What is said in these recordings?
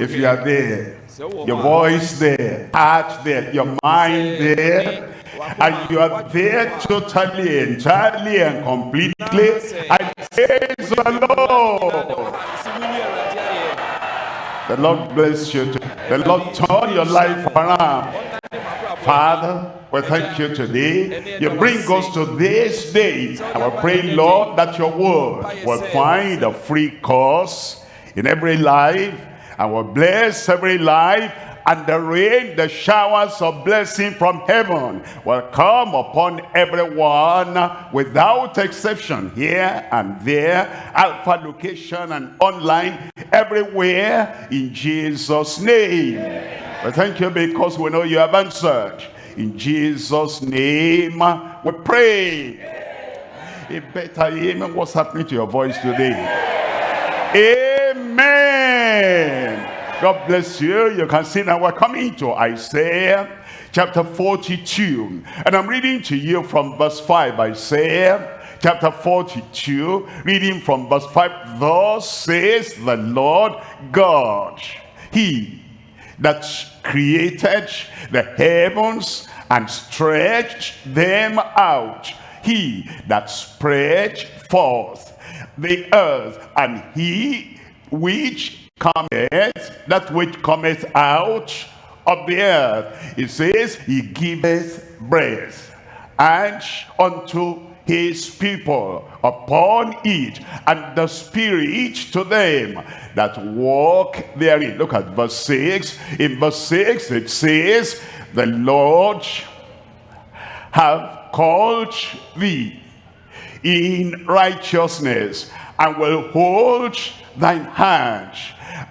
If you are there, your voice there, heart there, your mind there, and you are there totally, entirely, and completely, I praise the Lord. The Lord bless you. The Lord turn your life around. Father, we thank you today. You bring us to this day. And we pray, Lord, that your word will find a free course in every life and will bless every life and the rain, the showers of blessing from heaven will come upon everyone without exception, here and there, alpha location and online, everywhere, in Jesus' name. We thank you because we know you have answered. In Jesus' name, we pray. A better amen. What's happening to your voice today? Amen. God bless you. You can see now we're coming to Isaiah chapter 42. And I'm reading to you from verse 5. Isaiah chapter 42, reading from verse 5. Thus says the Lord God, He that created the heavens and stretched them out. He that spread forth the earth and he which cometh, that which cometh out of the earth. It says, he giveth breath, and unto his people upon it, and the spirit to them that walk therein. Look at verse 6. In verse 6 it says, the Lord have called thee in righteousness and will hold thine hand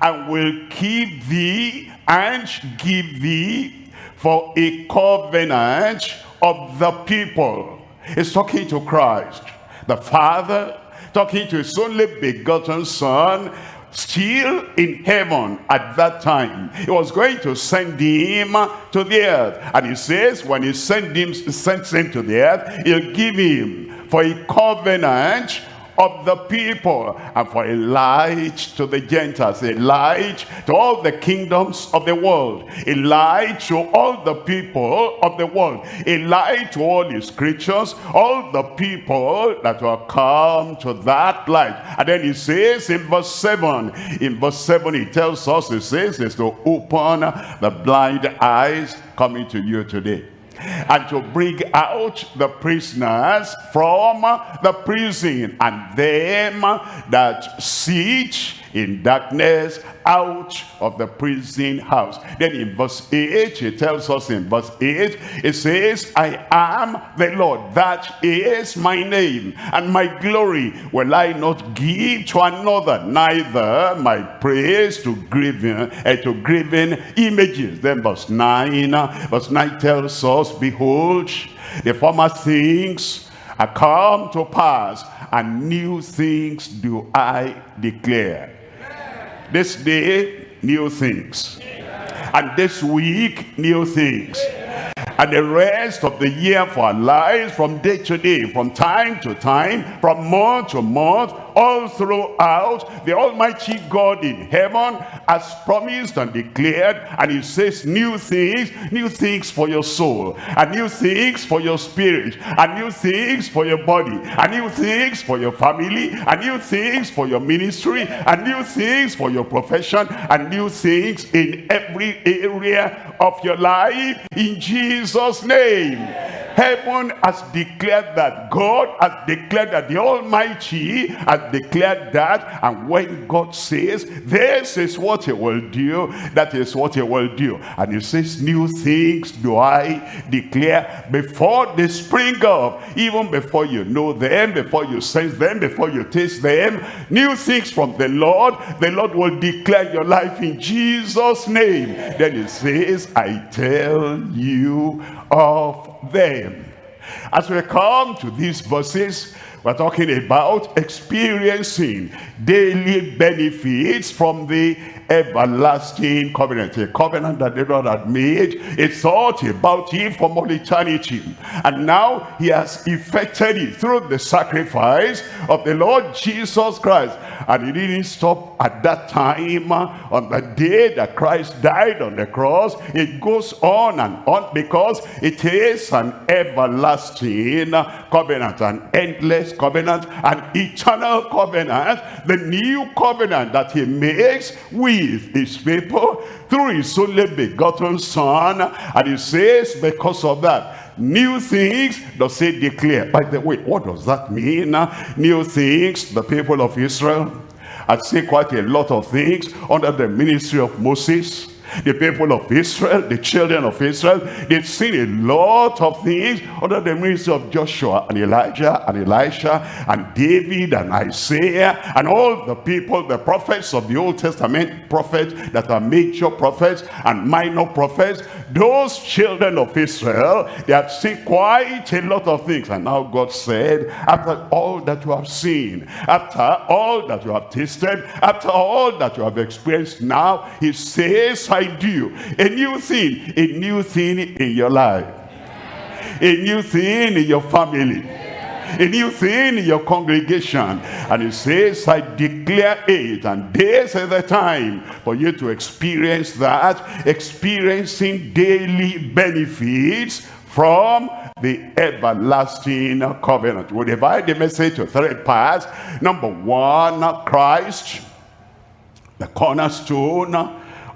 and will keep thee and give thee for a covenant of the people. He's talking to Christ, the Father, talking to his only begotten Son, still in heaven at that time. He was going to send him to the earth. And he says, when he sent him, sends him to the earth, he'll give him for a covenant of the people and for a light to the Gentiles, a light to all the kingdoms of the world, a light to all the people of the world, a light to all his creatures, all the people that will come to that light. And then he says in verse 7, in verse 7 he tells us, he says, is to open the blind eyes coming to you today and to bring out the prisoners from the prison and them that sit in darkness out of the prison house. Then in verse 8, he tells us in verse 8, it says, I am the Lord, that is my name, and my glory will I not give to another, neither my praise to graven, uh, to graven images. Then verse 9, verse 9 tells us, Behold, the former things are come to pass, and new things do I declare. This day, new things. And this week, new things and the rest of the year for our lives from day to day, from time to time, from month to month, all throughout the Almighty God in heaven has promised and declared, and he says new things, new things for your soul, and new things for your spirit, and new things for your body, and new things for your family, and new things for your ministry, and new things for your profession, and new things in every area of your life in Jesus' name. Heaven has declared that. God has declared that. The Almighty has declared that. And when God says, this is what he will do, that is what he will do. And he says, new things do I declare before they spring up. Even before you know them, before you sense them, before you taste them. New things from the Lord. The Lord will declare your life in Jesus' name. Then he says, I tell you of them. As we come to these verses, we're talking about experiencing daily benefits from the everlasting covenant. A covenant that the Lord had made. He thought about it from all eternity. And now he has effected it through the sacrifice of the Lord Jesus Christ. And he didn't stop at that time on the day that Christ died on the cross. It goes on and on because it is an everlasting covenant, an endless covenant, an eternal covenant, the new covenant that he makes his people through his only begotten son. And he says, because of that, new things does he declare. By the way what does that mean? New things the people of israel. I seen quite a lot of things under the ministry of moses the people of Israel, the children of Israel, they've seen a lot of things under the ministry of Joshua and Elijah and Elisha and David and Isaiah and all the people, the prophets of the Old Testament, prophets that are major prophets and minor prophets. Those children of Israel, they had seen quite a lot of things. And now God said, after all that you have seen, after all that you have tasted, after all that you have experienced now, he says, I do. A new thing, a new thing in your life. A new thing in your family. A new thing in your congregation. And he says, I declare it. And this is the time for you to experience that. Experiencing daily benefits from the everlasting covenant. We divide the message to three parts. Number one, Christ, the cornerstone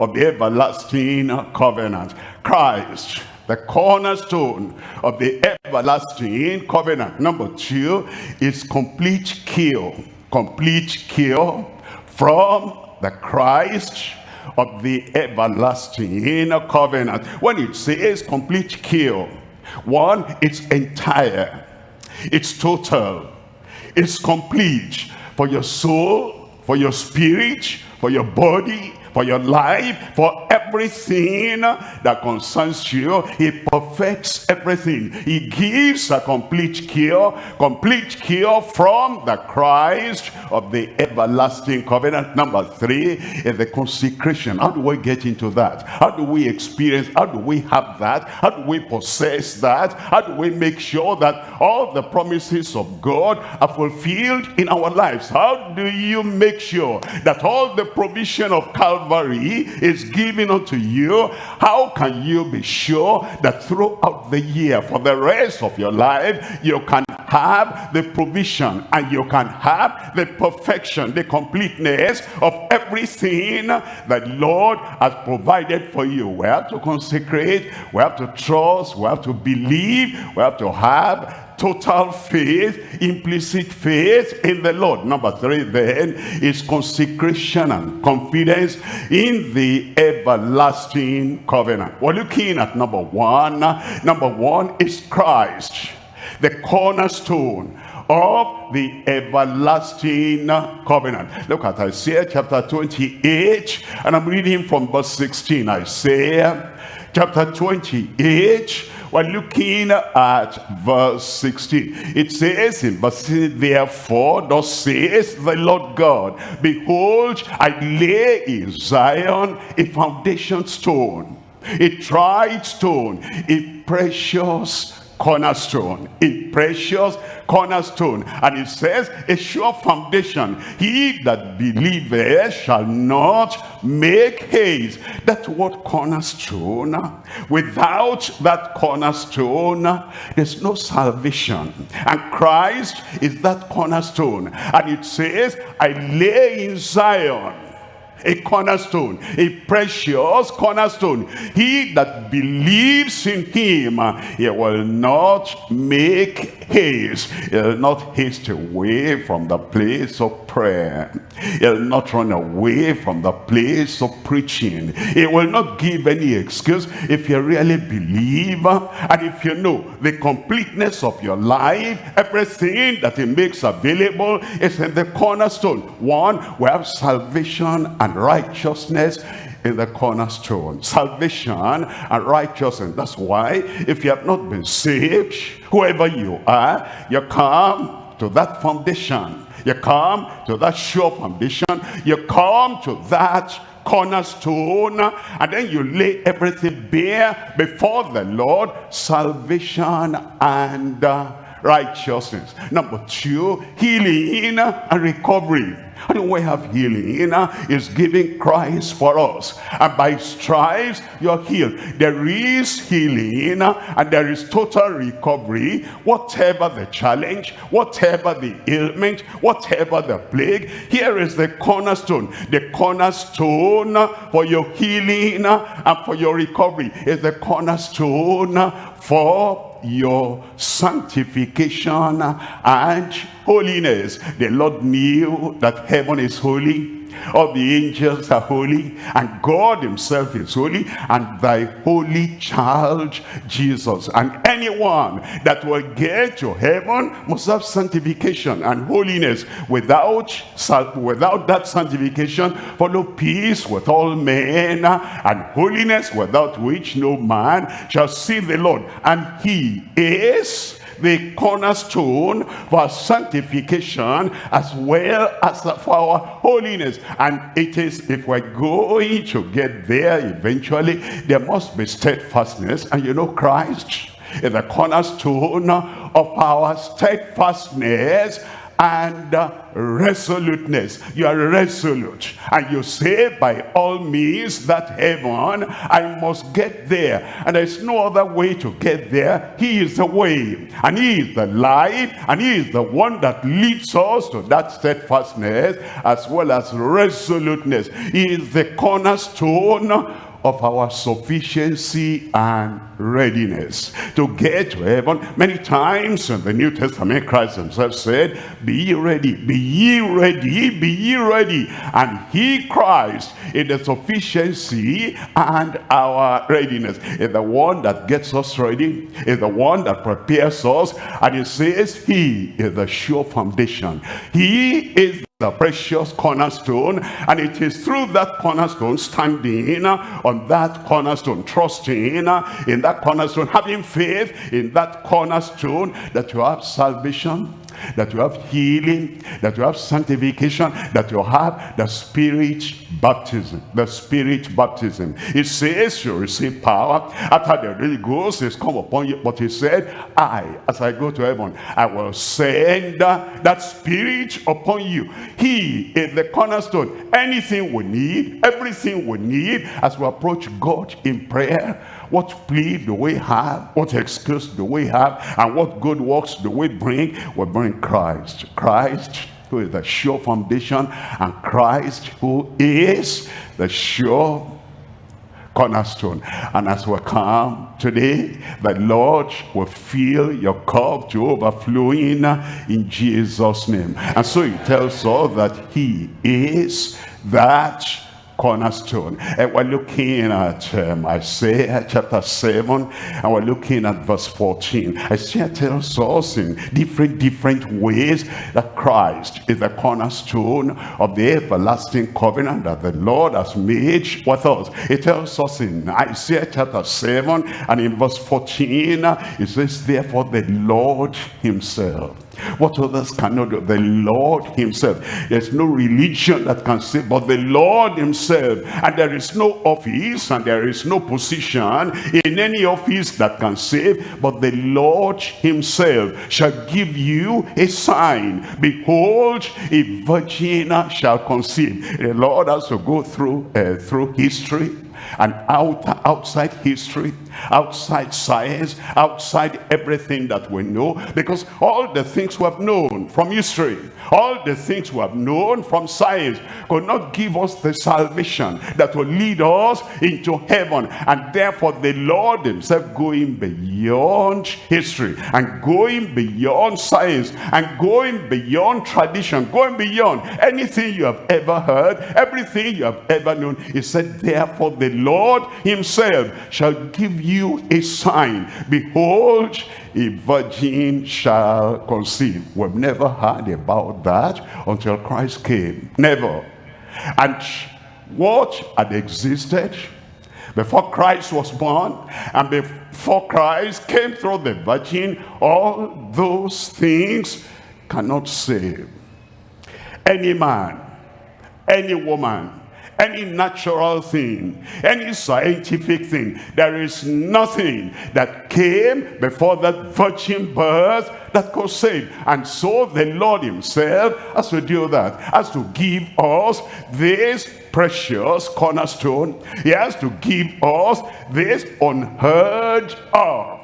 of the everlasting covenant. Christ, the cornerstone of the everlasting covenant. Number two is complete kill. Complete kill from the Christ of the everlasting covenant. When it says complete kill, one, it's entire, it's total, it's complete for your soul, for your spirit, for your body, for your life, for everything that concerns you. He perfects everything. He gives a complete cure, complete cure from the Christ of the everlasting covenant. Number three is the consecration. How do we get into that? How do we experience, how do we have that? How do we possess that? How do we make sure that all the promises of God are fulfilled in our lives? How do you make sure that all the provision of Calvary is given unto you, how can you be sure that throughout the year, for the rest of your life, you can have the provision and you can have the perfection, the completeness of everything that Lord has provided for you. We have to consecrate, we have to trust, we have to believe, we have to have total faith, implicit faith in the Lord. Number three then is consecration and confidence in the everlasting covenant. We're looking at number one. Number one is Christ, the cornerstone of the everlasting covenant. Look at Isaiah chapter 28 and I'm reading from verse 16. Isaiah chapter 28 we're looking at verse 16. It says in verse 16, Therefore, thus says the Lord God, Behold, I lay in Zion a foundation stone, a tried stone, a precious cornerstone, a precious cornerstone. And it says, a sure foundation. He that believeth shall not make haste. That word cornerstone, without that cornerstone, there's no salvation. And Christ is that cornerstone. And it says, I lay in Zion a cornerstone, a precious cornerstone. He that believes in him, he will not make haste. He'll not haste away from the place of prayer. He'll not run away from the place of preaching. He will not give any excuse if you really believe and if you know the completeness of your life, everything that he makes available is in the cornerstone. One, we have salvation and and righteousness in the cornerstone. Salvation and righteousness. That's why if you have not been saved, whoever you are, you come to that foundation. You come to that sure foundation. You come to that cornerstone and then you lay everything bare before the Lord salvation and righteousness number two healing and recovery and we have healing is giving Christ for us. And by stripes, you're healed. There is healing and there is total recovery. Whatever the challenge, whatever the ailment, whatever the plague, here is the cornerstone. The cornerstone for your healing and for your recovery is the cornerstone for your sanctification and holiness. The Lord knew that heaven is holy all the angels are holy and God himself is holy and thy holy child Jesus. And anyone that will get to heaven must have sanctification and holiness. Without without that sanctification follow peace with all men and holiness without which no man shall see the Lord. And he is the cornerstone for sanctification as well as for our holiness. And it is, if we're going to get there eventually, there must be steadfastness. And you know, Christ is the cornerstone of our steadfastness and resoluteness. You are resolute. And you say by all means that heaven, I must get there. And there's no other way to get there. He is the way. And he is the light. And he is the one that leads us to that steadfastness as well as resoluteness. He is the cornerstone of our sufficiency and readiness to get to heaven. Many times in the New Testament, Christ himself said, be ye ready, be ye ready, be ye ready. And he, Christ, in the sufficiency and our readiness, is the one that gets us ready, is the one that prepares us. And he says, he is the sure foundation. He is the precious cornerstone and it is through that cornerstone standing on that cornerstone trusting in that cornerstone having faith in that cornerstone that you have salvation that you have healing, that you have sanctification, that you have the spirit baptism, the spirit baptism. It says you receive power after the Holy Ghost is come upon you. But he said, I, as I go to heaven, I will send that spirit upon you. He is the cornerstone. Anything we need, everything we need as we approach God in prayer, what plea do we have? What excuse do we have? And what good works do we bring? We bring Christ. Christ who is the sure foundation and Christ who is the sure cornerstone. And as we come today, the Lord will fill your cup to overflowing in Jesus' name. And so he tells us that he is that cornerstone. And we're looking at um, Isaiah chapter 7, and we're looking at verse 14. Isaiah tells us in different, different ways that Christ is the cornerstone of the everlasting covenant that the Lord has made with us. It tells us in Isaiah chapter 7 and in verse 14, it says, Therefore the Lord himself what others cannot do. The Lord himself. There's no religion that can save but the Lord himself. And there is no office and there is no position in any office that can save. But the Lord himself shall give you a sign. Behold, a virgin shall conceive. The Lord has to go through, uh, through history and out, outside history, outside science, outside everything that we know. Because all the things we have known from history, all the things we have known from science could not give us the salvation that will lead us into heaven. And therefore the Lord himself going beyond history and going beyond science and going beyond tradition, going beyond anything you have ever heard, everything you have ever known. He said, therefore the Lord himself shall give you a sign. Behold, a virgin shall conceive. We've never heard about that until Christ came. Never. And what had existed before Christ was born and before Christ came through the virgin, all those things cannot save. Any man, any woman, any natural thing, any scientific thing. There is nothing that came before that virgin birth that could save. And so the Lord himself has to do that, has to give us this precious cornerstone. He has to give us this unheard of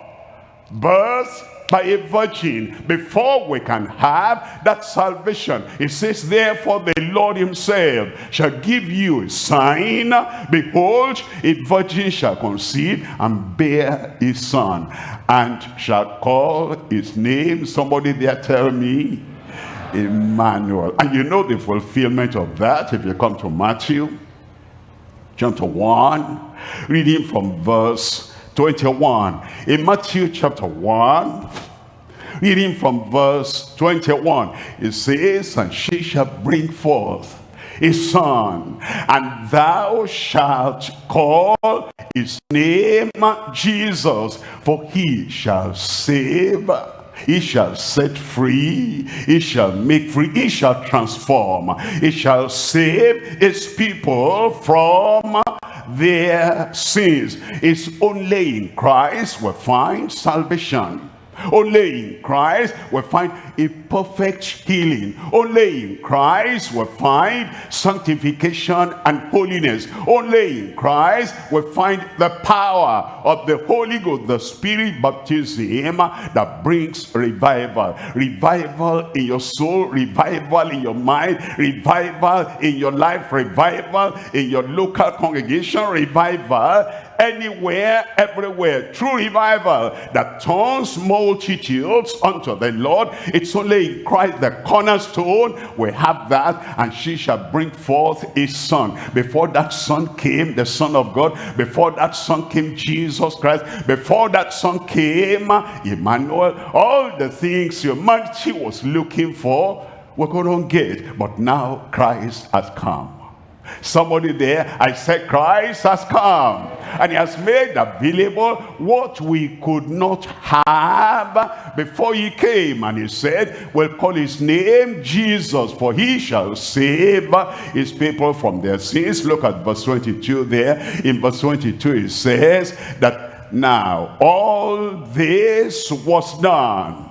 birth by a virgin before we can have that salvation. It says, therefore the Lord himself shall give you a sign. Behold, a virgin shall conceive and bear a son and shall call his name. Somebody there tell me. Emmanuel. And you know the fulfillment of that if you come to Matthew chapter 1, reading from verse 21. In Matthew chapter 1, reading from verse 21, it says, And she shall bring forth a son, and thou shalt call his name Jesus, for he shall save he shall set free he shall make free he shall transform he shall save his people from their sins. It's only in Christ we find salvation. Only in Christ we find a perfect healing. Only in Christ we find sanctification and holiness. Only in Christ we find the power of the Holy Ghost, the Spirit baptism that brings revival. Revival in your soul, revival in your mind, revival in your life, revival in your local congregation, revival anywhere, everywhere. True revival that turns multitudes unto the Lord. It's only in Christ, the cornerstone, we have that. And she shall bring forth a son. Before that son came, the son of God. Before that son came, Jesus Christ. Before that son came, Emmanuel. All the things humanity was looking for, we're to get. But now Christ has come. Somebody there, I said Christ has come and he has made available what we could not have before he came. And he said, we'll call his name Jesus, for he shall save his people from their sins. Look at verse 22 there. In verse 22 it says that now all this was done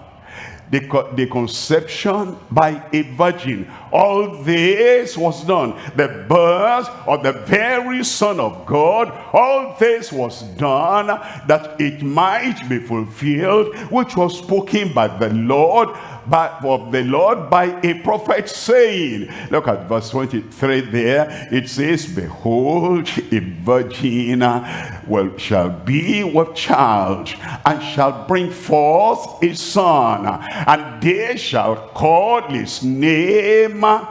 the, the conception by a virgin. All this was done. The birth of the very Son of God. All this was done that it might be fulfilled, which was spoken by the Lord by, of the Lord by a prophet saying, look at verse 23 there, it says, Behold, a virgin uh, will, shall be with child, and shall bring forth a son, uh, and they shall call his name uh,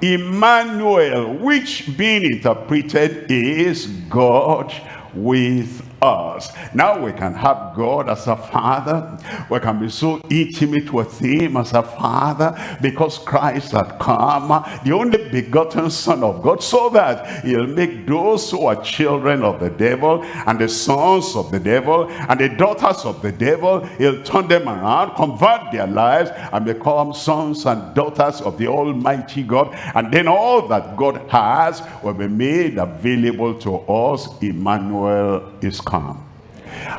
Emmanuel, which being interpreted is God with us. Now we can have God as a father. We can be so intimate with him as a father because Christ had come, the only begotten son of God, so that he'll make those who are children of the devil and the sons of the devil and the daughters of the devil, he'll turn them around, convert their lives and become sons and daughters of the almighty God. And then all that God has will be made available to us. Emmanuel is come.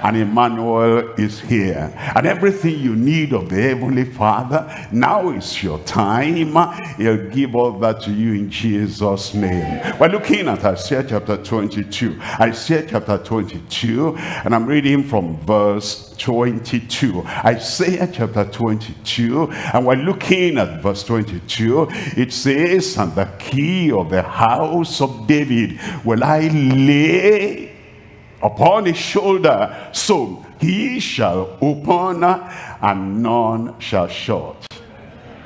And Emmanuel is here. And everything you need of the heavenly father now is your time. He'll give all that to you in jesus name. We're looking at isaiah chapter 22 isaiah chapter 22 and i'm reading from verse 22 isaiah chapter 22 and we're looking at verse 22 it says and the key of the house of david will i lay upon his shoulder. So he shall open and none shall shut.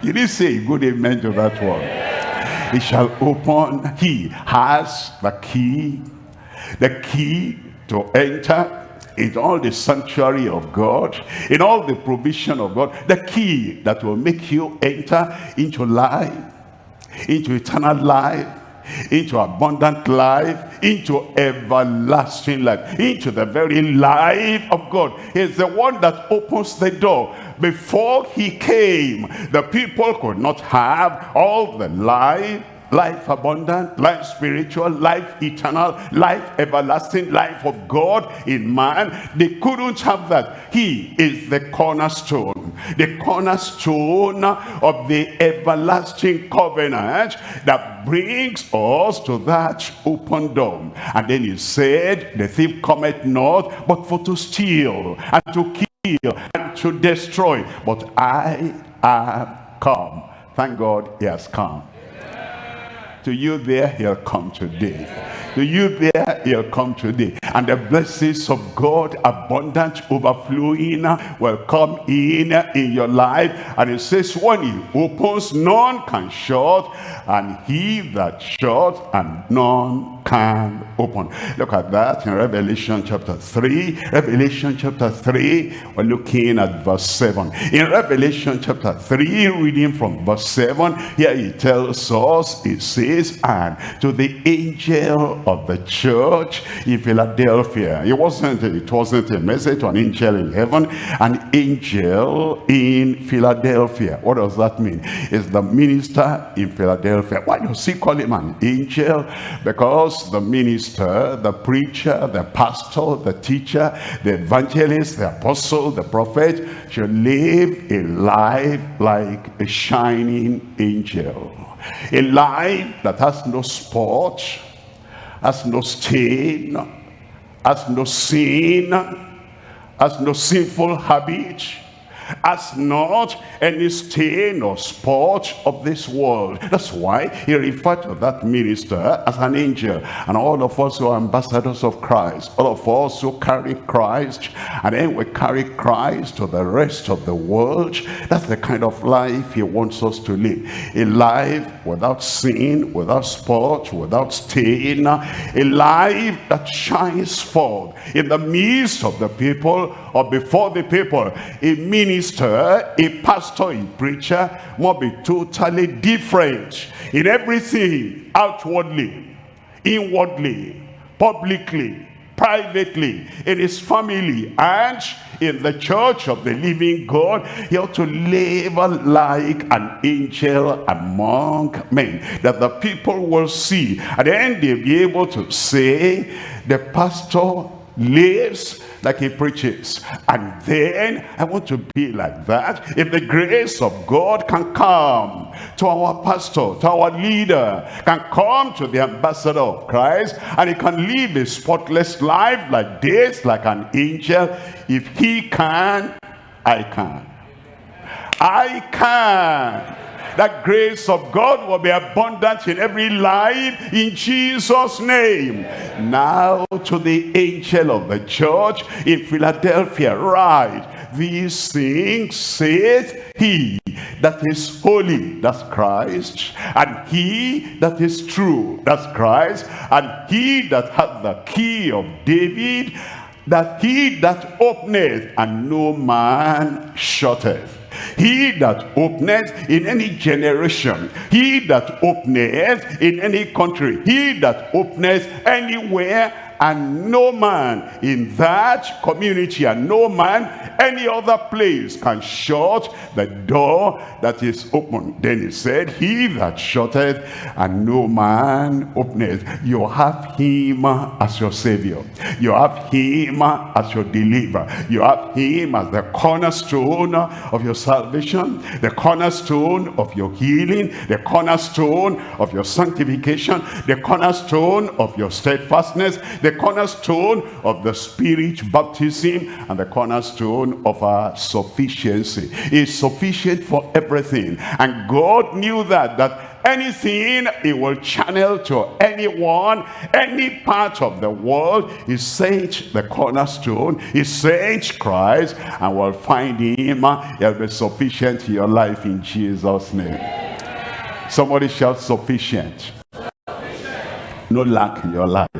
You didn't say good amen to that one. He shall open. He has the key. The key to enter in all the sanctuary of God, in all the provision of God, the key that will make you enter into life, into eternal life, into abundant life, into everlasting life, into the very life of God. He's the one that opens the door. Before he came, the people could not have all the life, life abundant, life spiritual, life eternal, life everlasting, life of God in man. They couldn't have that. He is the cornerstone, the cornerstone of the everlasting covenant that brings us to that open door. And then he said, the thief cometh not, but for to steal and to kill and to destroy. But I am come. Thank God he has come. To you there, he'll come today. To you there, he'll come today. And the blessings of God, abundant, overflowing, will come in in your life. And it says, when he opens, none can shut. And he that shuts, and none can open. Look at that in Revelation chapter 3. Revelation chapter 3, we're looking at verse 7. In Revelation chapter 3, reading from verse 7, here he tells us, it says, and to the angel of the church in Philadelphia. It wasn't, it wasn't a message to an angel in heaven, an angel in Philadelphia. What does that mean? It's the minister in Philadelphia. Why does he call him an angel? Because the minister, the preacher, the pastor, the teacher, the evangelist, the apostle, the prophet should live a life like a shining angel. A life that has no spot, has no stain, has no sin, has no sinful habit, has not any stain or spot of this world. That's why he referred to that minister as an angel. And all of us who are ambassadors of Christ, all of us who carry Christ, and then we carry Christ to the rest of the world, that's the kind of life he wants us to live. A life without sin, without spot, without stain, a life that shines forth in the midst of the people or before the people. A minister, a pastor, a preacher must be totally different in everything, outwardly, inwardly, publicly, privately, in his family, and in the church of the living God, he ought to live like an angel among men, that the people will see, and then they'll be able to say, the pastor lives like he preaches. And then I want to be like that. If the grace of God can come to our pastor, to our leader, can come to the ambassador of Christ, and he can live a spotless life like this, like an angel. If he can, I can. I can that grace of God will be abundant in every life in Jesus name. Now to the angel of the church in Philadelphia write these things saith he that is holy that's Christ and he that is true that's Christ and he that hath the key of David that he that openeth and no man shutteth he that openeth in any generation, he that openeth in any country, he that openeth anywhere, and no man in that community and no man any other place can shut the door that is open. Then he said he that shutteth and no man openeth you have him as your savior. You have him as your deliverer. You have him as the cornerstone of your salvation the cornerstone of your healing the cornerstone of your sanctification the cornerstone of your steadfastness the cornerstone of the spirit baptism and the cornerstone of our sufficiency. Is sufficient for everything. And god knew that that anything he will channel to anyone any part of the world he sent the cornerstone he sent christ and will find him. He'll be sufficient in your life in jesus name. Somebody shout sufficient. No lack in your life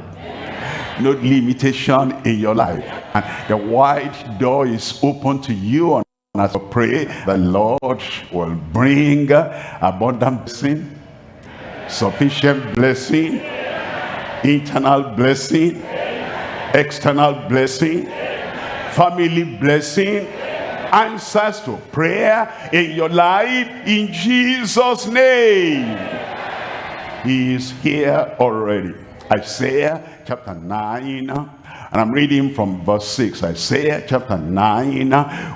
no limitation in your life. And the wide door is open to you. And as I pray, the Lord will bring abundant blessing, sufficient blessing, internal blessing, external blessing, family blessing, answers to prayer in your life in Jesus' name. He is here already. Isaiah chapter 9 and I'm reading from verse 6 Isaiah chapter 9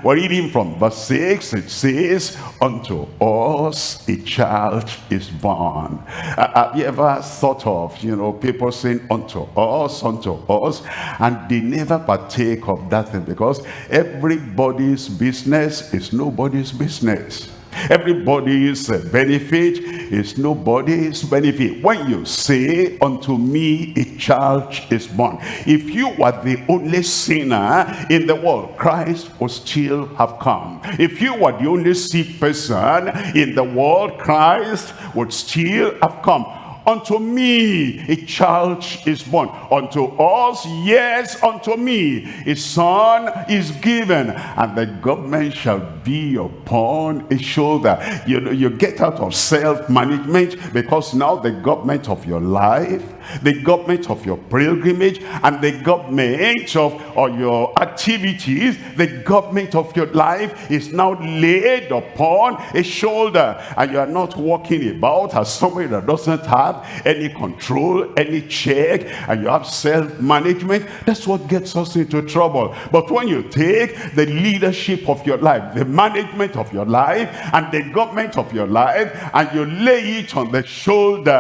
we're reading from verse 6 it says unto us a child is born. Uh, have you ever thought of you know people saying unto us unto us and they never partake of that thing? Because everybody's business is nobody's business Everybody's benefit is nobody's benefit. When you say, unto me a child is born. If you were the only sinner in the world, Christ would still have come. If you were the only sick person in the world, Christ would still have come unto me a child is born. Unto us yes unto me a son is given. And the government shall be upon his shoulder. You know you get out of self-management because now the government of your life the government of your pilgrimage and the government of or your activities the government of your life is now laid upon a shoulder and you are not walking about as somebody that doesn't have any control any check and you have self-management. That's what gets us into trouble. But when you take the leadership of your life the management of your life and the government of your life and you lay it on the shoulder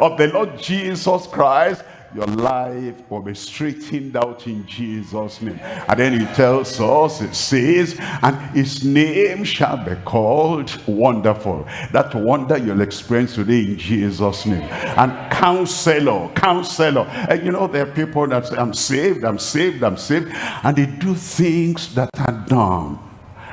of the Lord Jesus Christ, your life will be straightened out in Jesus name. And then he tells us it says and his name shall be called wonderful. That wonder you'll experience today in Jesus name. And counselor counselor. And you know there are people that say I'm saved I'm saved I'm saved. And they do things that are dumb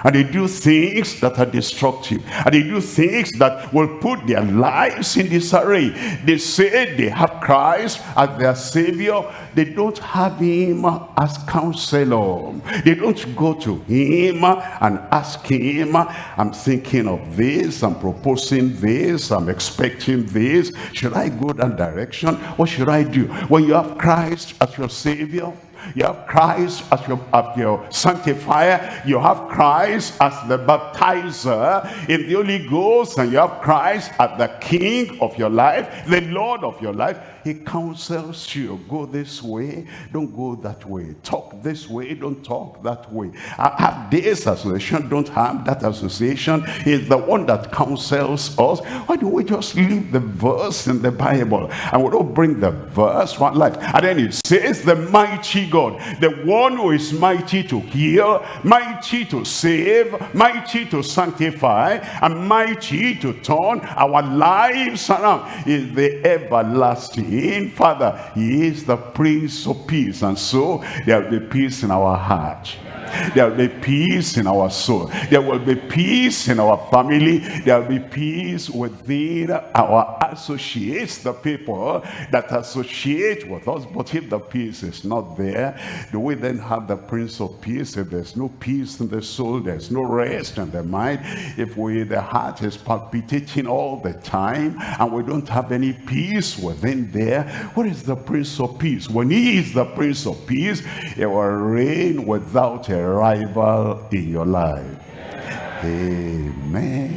and they do things that are destructive. And they do things that will put their lives in disarray. They say they have christ as their savior. They don't have him as counselor. They don't go to him and ask him i'm thinking of this i'm proposing this i'm expecting this. Should i go that direction? What should i do? When you have christ as your savior you have Christ as your, as your sanctifier. You have Christ as the baptizer in the Holy Ghost. And you have Christ as the King of your life, the Lord of your life he counsels you go this way don't go that way. Talk this way don't talk that way. I have this association don't have that association. Is the one that counsels us. Why don't we just leave the verse in the bible? And we don't bring the verse one life. And then it says the mighty god the one who is mighty to heal mighty to save mighty to sanctify and mighty to turn our lives around is the everlasting in Father. He is the Prince of Peace. And so there will be peace in our heart. There will be peace in our soul. There will be peace in our family. There will be peace within our associates, the people that associate with us. But if the peace is not there, do we then have the Prince of Peace? If there's no peace in the soul, there's no rest in the mind. If we, the heart is palpitating all the time and we don't have any peace within there, what is the Prince of Peace? When he is the Prince of Peace, he will reign without a rival in your life. Amen.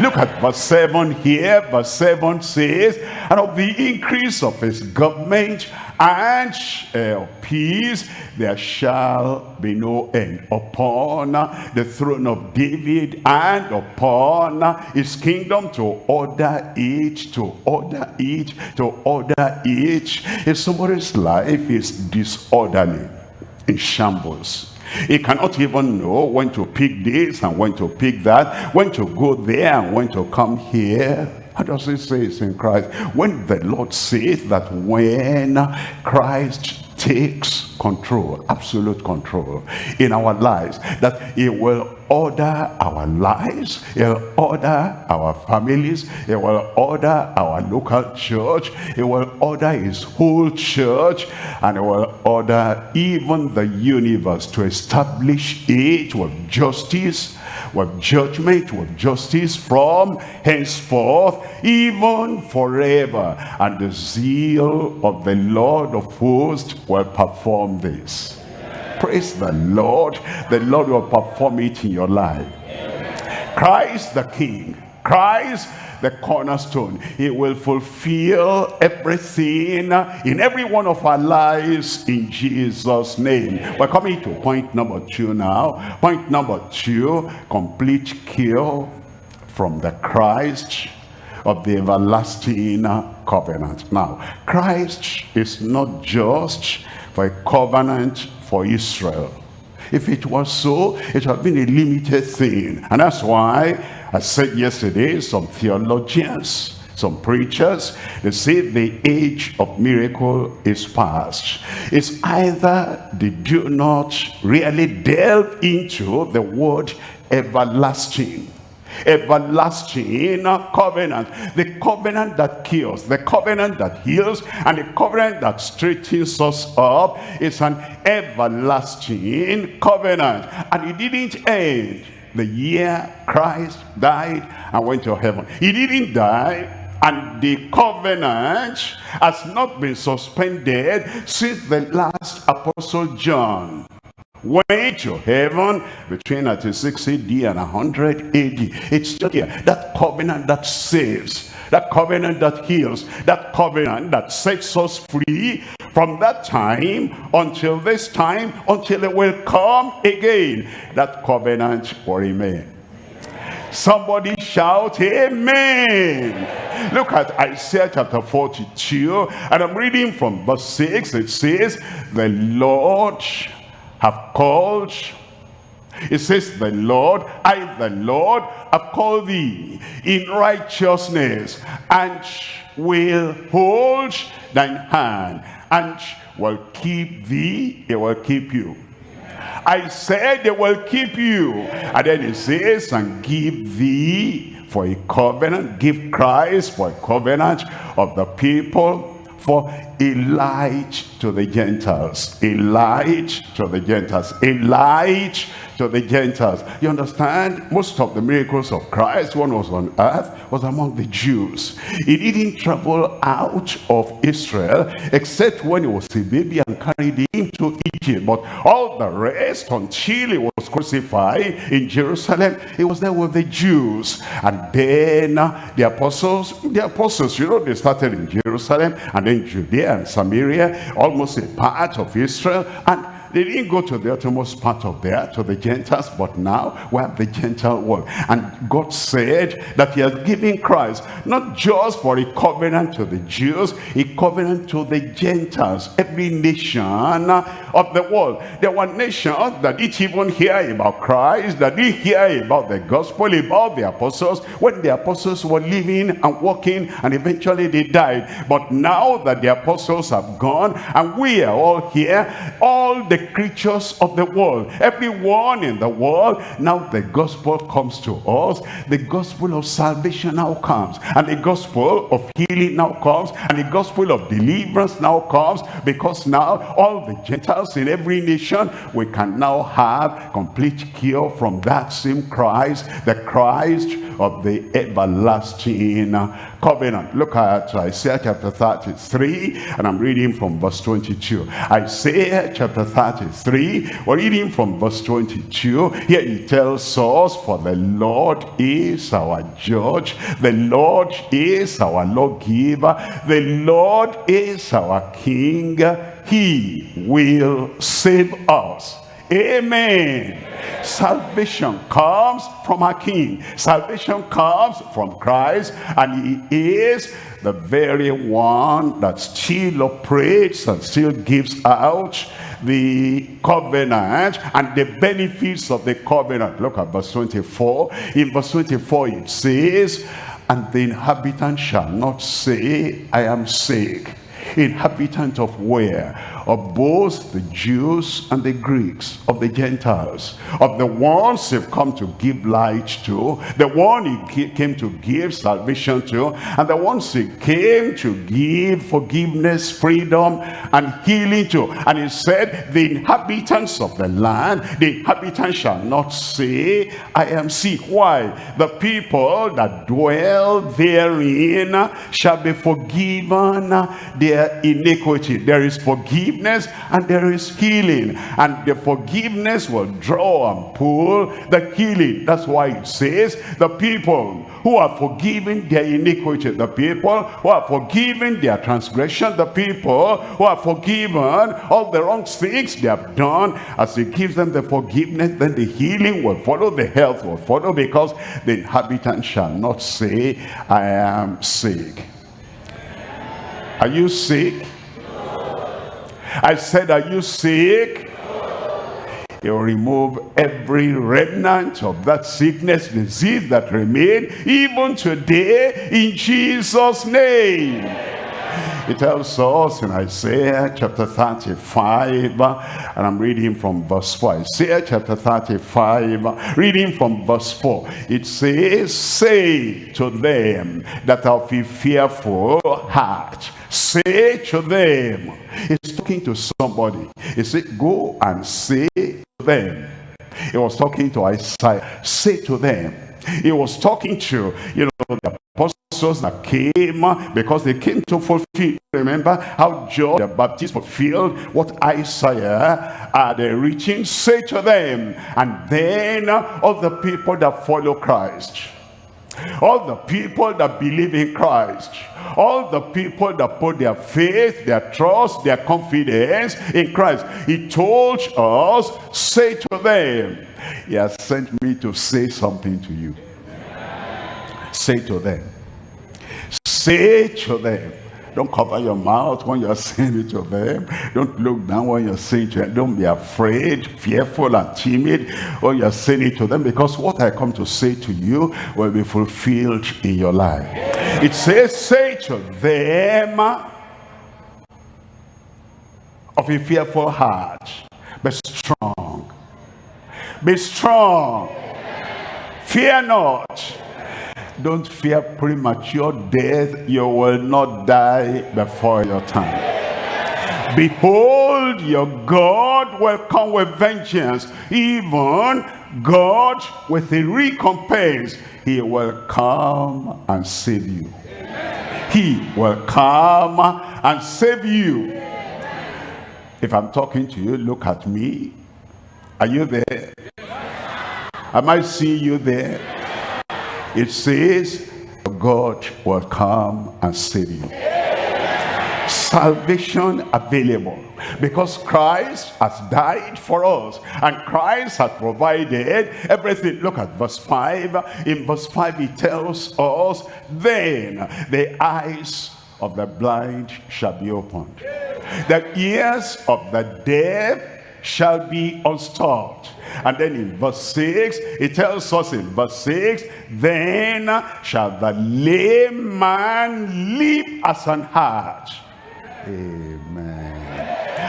Look at verse 7 here. Verse 7 says, And of the increase of his government and uh, peace there shall be no end upon the throne of David and upon his kingdom to order it, to order it, to order it. If somebody's life is disorderly, in shambles, he cannot even know when to pick this and when to pick that, when to go there and when to come here. How does it say it's in Christ? When the Lord says that when Christ takes control, absolute control in our lives, that he will order our lives, he'll order our families, he will order our local church, he will order his whole church, and he will order even the universe to establish it with justice, with judgment, with justice from henceforth, even forever. And the zeal of the Lord of hosts will perform this. Praise the Lord. The Lord will perform it in your life. Christ the King. Christ the cornerstone. He will fulfill everything in every one of our lives in Jesus' name. We're coming to point number two now. Point number two, complete cure from the Christ of the everlasting covenant. Now, Christ is not just for a covenant for Israel. If it was so, it would have been a limited thing. And that's why I said yesterday, some theologians, some preachers, they say the age of miracle is past. It's either they do not really delve into the word everlasting everlasting covenant. The covenant that kills the covenant that heals and the covenant that straightens us up is an everlasting covenant. And it didn't end the year Christ died and went to heaven. He didn't die and the covenant has not been suspended since the last apostle John went to heaven between 96 AD and 100 AD. It's still here. That covenant that saves, that covenant that heals, that covenant that sets us free from that time until this time, until it will come again. That covenant will remain. Somebody shout amen. Look at Isaiah chapter 42 and I'm reading from verse 6. It says, the Lord have called. It says the Lord I the Lord have called thee in righteousness and will hold thine hand and will keep thee. It will keep you. I said they will keep you. And then it says and give thee for a covenant give Christ for a covenant of the people for a light to the Gentiles, a light to the Gentiles, a light to the Gentiles. You understand? Most of the miracles of Christ, one was on earth, was among the Jews. He didn't travel out of Israel except when he was a baby and carried him to Egypt. But all the rest, until he was crucified in Jerusalem, he was there with the Jews. And then uh, the apostles, the apostles, you know, they started in Jerusalem and then Judea and Samaria, almost a part of Israel. And they didn't go to the uttermost part of there, to the Gentiles, but now we have the Gentile world. And God said that he has given Christ, not just for a covenant to the Jews, a covenant to the Gentiles, every nation of the world. There were nations that didn't even hear about Christ, that didn't hear about the gospel, about the apostles, when the apostles were living and walking, and eventually they died. But now that the apostles have gone, and we are all here, all the creatures of the world, everyone in the world, now the gospel comes to us. The gospel of salvation now comes. And the gospel of healing now comes. And the gospel of deliverance now comes. Because now all the Gentiles in every nation, we can now have complete cure from that same Christ, the Christ of the everlasting covenant. Look at Isaiah chapter 33, and I'm reading from verse 22. Isaiah chapter 33, we're reading from verse 22. Here he tells us, For the Lord is our judge, the Lord is our lawgiver, the Lord is our king. He will save us. Amen. Salvation comes from our King. Salvation comes from Christ and he is the very one that still operates and still gives out the covenant and the benefits of the covenant. Look at verse 24. In verse 24 it says, And the inhabitant shall not say, I am sick. Inhabitant of where? Of both the Jews and the Greeks, of the Gentiles, of the ones who've come to give light to, the one he came to give salvation to, and the ones he came to give forgiveness, freedom, and healing to. And he said, the inhabitants of the land, the inhabitants shall not say, I am sick. Why? The people that dwell therein shall be forgiven their iniquity. There is forgiveness forgiveness and there is healing. And the forgiveness will draw and pull the healing. That's why it says the people who are forgiven their iniquity, the people who are forgiven their transgression, the people who are forgiven all the wrong things they have done, as he gives them the forgiveness, then the healing will follow, the health will follow, because the inhabitant shall not say, I am sick. Are you sick? I said, are you sick? He'll remove every remnant of that sickness, disease that remain even today in Jesus' name. It tells us in Isaiah chapter 35, and I'm reading from verse 4. Isaiah chapter 35, reading from verse 4. It says, Say to them that of a fearful heart, say to them. He's talking to somebody. He said, Go and say to them. He was talking to Isaiah. Say to them. He was talking to, you know, the apostles that came uh, because they came to fulfill. Remember how John the Baptist fulfilled what Isaiah uh, had reaching. Say to them, and then uh, all the people that follow Christ all the people that believe in Christ all the people that put their faith their trust their confidence in Christ he told us say to them he has sent me to say something to you say to them say to them don't cover your mouth when you're saying it to them. Don't look down when you're saying to them. Don't be afraid, fearful, and timid when you're saying it to them. Because what I come to say to you will be fulfilled in your life. It says, say to them of a fearful heart, be strong. Be strong. Fear not don't fear premature death. You will not die before your time. Behold, your God will come with vengeance. Even God with a recompense. He will come and save you. He will come and save you. If I'm talking to you, look at me. Are you there? Am I seeing you there? It says, God will come and save you. Salvation available because Christ has died for us and Christ has provided everything. Look at verse 5. In verse 5 he tells us, then the eyes of the blind shall be opened. The ears of the deaf shall be unstopped and then in verse 6, it tells us in verse 6, Then shall the lame man leap as an hart. Amen.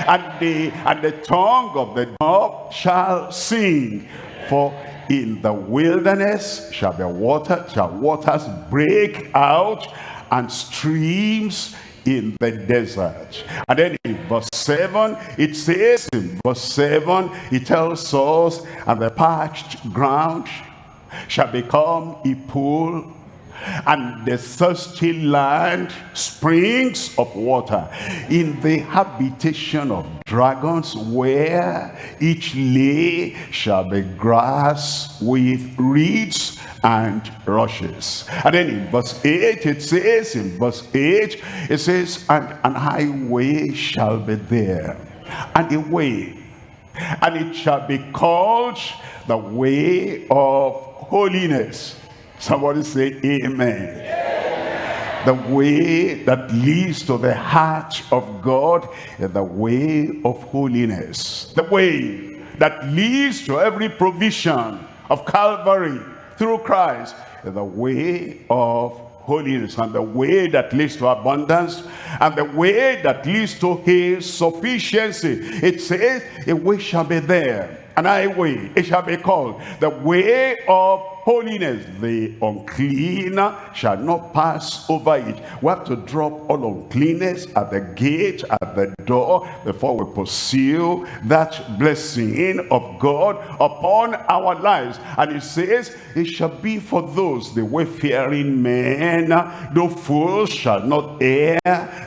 And the, and the tongue of the dog shall sing. For in the wilderness shall the water, shall waters break out and streams in the desert. And then in verse 7, it says, in verse 7, it tells us, and the parched ground shall become a pool and the thirsty land springs of water. In the habitation of dragons where each lay shall be grass with reeds and rushes. And then in verse 8 it says in verse 8 it says and an highway shall be there and a way and it shall be called the way of holiness Somebody say amen. The way that leads to the heart of God is the way of holiness. The way that leads to every provision of Calvary through Christ is the way of holiness and the way that leads to abundance and the way that leads to his sufficiency. It says a way shall be there, an highway, it shall be called the way of holiness. The unclean shall not pass over it. We have to drop all uncleanness at the gate, at the door, before we pursue that blessing of God upon our lives. And it says, it shall be for those, the wayfaring men, no fool shall not err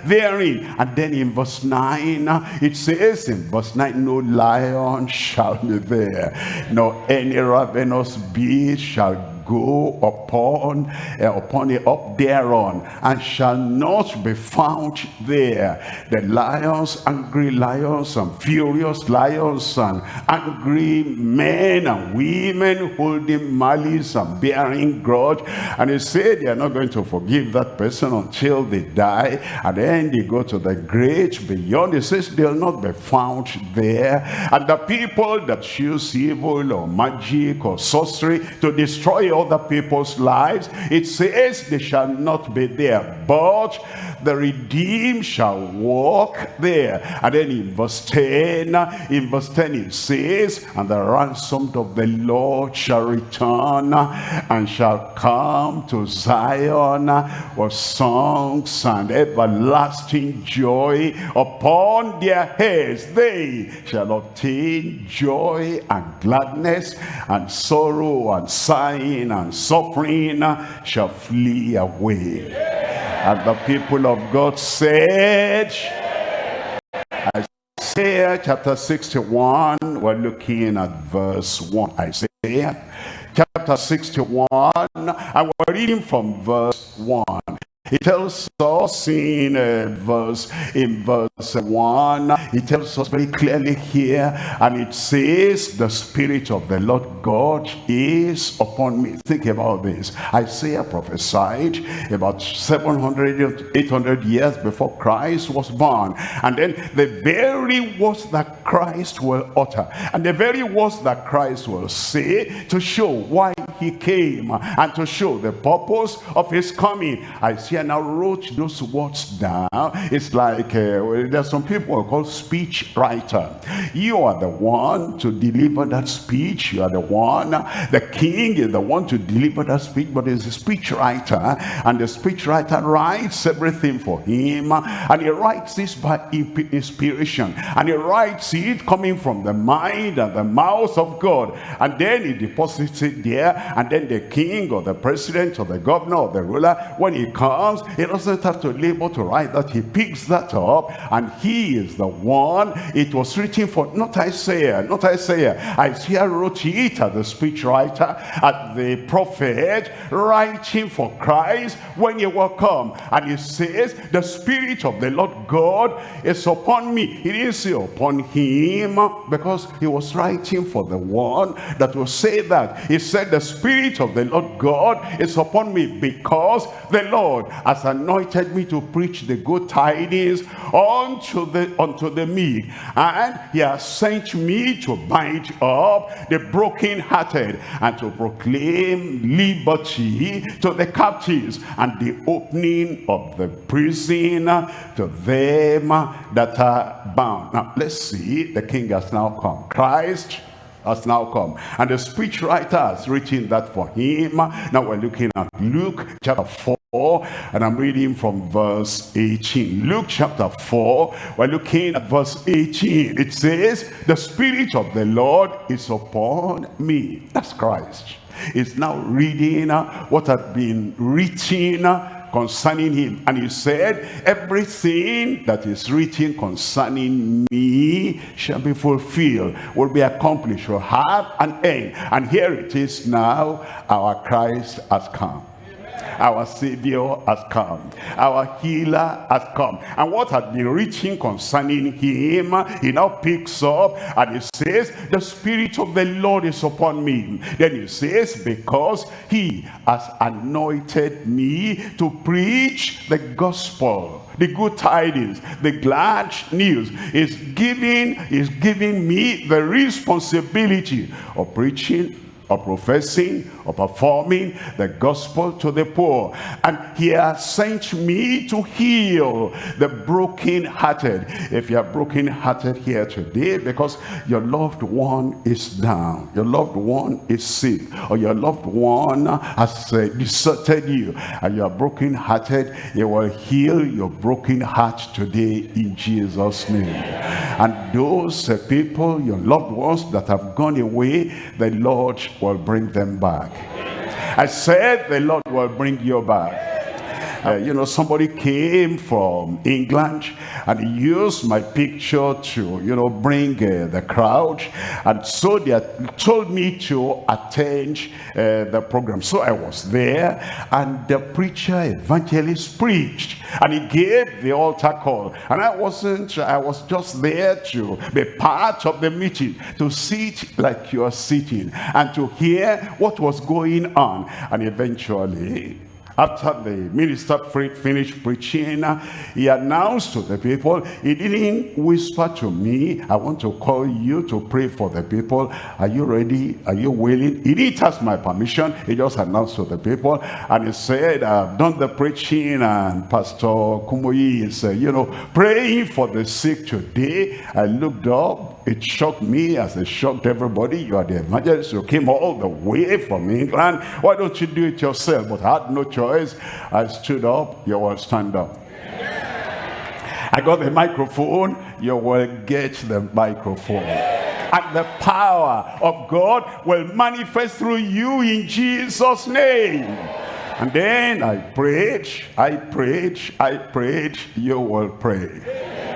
therein. And then in verse 9, it says in verse 9, no lion shall be there, nor any ravenous beast shall go upon uh, upon it up thereon and shall not be found there. The lions angry lions and furious lions and angry men and women holding malice and bearing grudge. And he said they are not going to forgive that person until they die and then they go to the great beyond. He says they'll not be found there. And the people that choose evil or magic or sorcery to destroy other people's lives it says they shall not be there but the redeemed shall walk there. And then in verse 10 in verse 10 it says and the ransomed of the lord shall return and shall come to zion with songs and everlasting joy upon their heads. They shall obtain joy and gladness and sorrow and sighing and suffering shall flee away and the people of God said Isaiah chapter 61 we're looking at verse 1 Isaiah chapter 61 and we're reading from verse 1 he tells us in uh, verse in verse 1, he tells us very clearly here, and it says, the Spirit of the Lord God is upon me. Think about this. Isaiah prophesied about 700, 800 years before Christ was born. And then the very words that Christ will utter, and the very words that Christ will say to show why he came and to show the purpose of his coming. I Isaiah now wrote those words down. It's like uh, there's some people called speech writer. You are the one to deliver that speech. You are the one. The king is the one to deliver that speech, but he's a speech writer. And the speech writer writes everything for him. And he writes this by inspiration. And he writes it coming from the mind and the mouth of God. And then he deposits it there and then the king or the president or the governor or the ruler when he comes he doesn't have to labor to write that. He picks that up and he is the one it was written for. Not Isaiah not Isaiah. Isaiah wrote it at the speech writer at the prophet writing for Christ when he will come. And he says the spirit of the Lord God is upon me. He didn't say upon him because he was writing for the one that will say that. He said the Spirit of the Lord God is upon me because the Lord has anointed me to preach the good tidings unto the unto the meek. And he has sent me to bind up the brokenhearted and to proclaim liberty to the captives and the opening of the prison to them that are bound. Now let's see the king has now come. Christ has now come. And the speech writer has written that for him. Now we're looking at Luke chapter 4, and I'm reading from verse 18. Luke chapter 4, we're looking at verse 18. It says, the Spirit of the Lord is upon me. That's Christ. It's now reading what had been written concerning him. And he said, everything that is written concerning me shall be fulfilled, will be accomplished, will have an end. And here it is now, our Christ has come our savior has come. Our healer has come. And what had been written concerning him he now picks up and he says the spirit of the lord is upon me. Then he says because he has anointed me to preach the gospel. The good tidings the glad news is giving is giving me the responsibility of preaching or professing or performing the gospel to the poor. And he has sent me to heal the broken-hearted. If you are broken-hearted here today because your loved one is down, your loved one is sick, or your loved one has uh, deserted you, and you are broken-hearted, he will heal your broken heart today in Jesus' name. And those uh, people, your loved ones that have gone away, the Lord will bring them back. I said the Lord will bring you back. Uh, you know, somebody came from England and used my picture to, you know, bring uh, the crowd. And so they told me to attend uh, the program. So I was there and the preacher, evangelist preached and he gave the altar call. And I wasn't, I was just there to be part of the meeting, to sit like you are sitting and to hear what was going on. And eventually, after the minister finished preaching, he announced to the people, he didn't whisper to me, I want to call you to pray for the people. Are you ready? Are you willing? He didn't ask my permission. He just announced to the people. And he said, I've done the preaching and Pastor Kumuyi is, uh, you know, praying for the sick today. I looked up. It shocked me as it shocked everybody. You are the evangelist. You came all the way from England. Why don't you do it yourself? But I had no choice. I stood up, you will stand up. I got the microphone, you will get the microphone. And the power of God will manifest through you in Jesus' name. And then I prayed, I prayed, I prayed, you will pray.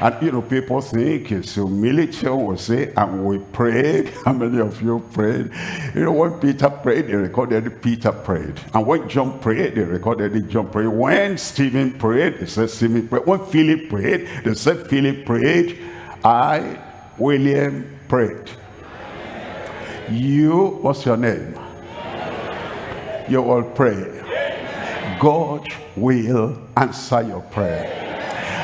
And you know, people think it's humility will say, and we prayed. How many of you prayed? You know, when Peter prayed, they recorded Peter prayed. And when John prayed, they recorded John prayed. When Stephen prayed, they said Stephen prayed. When Philip prayed, they said Philip prayed. I, William, prayed. You, what's your name? You will pray. God will answer your prayer.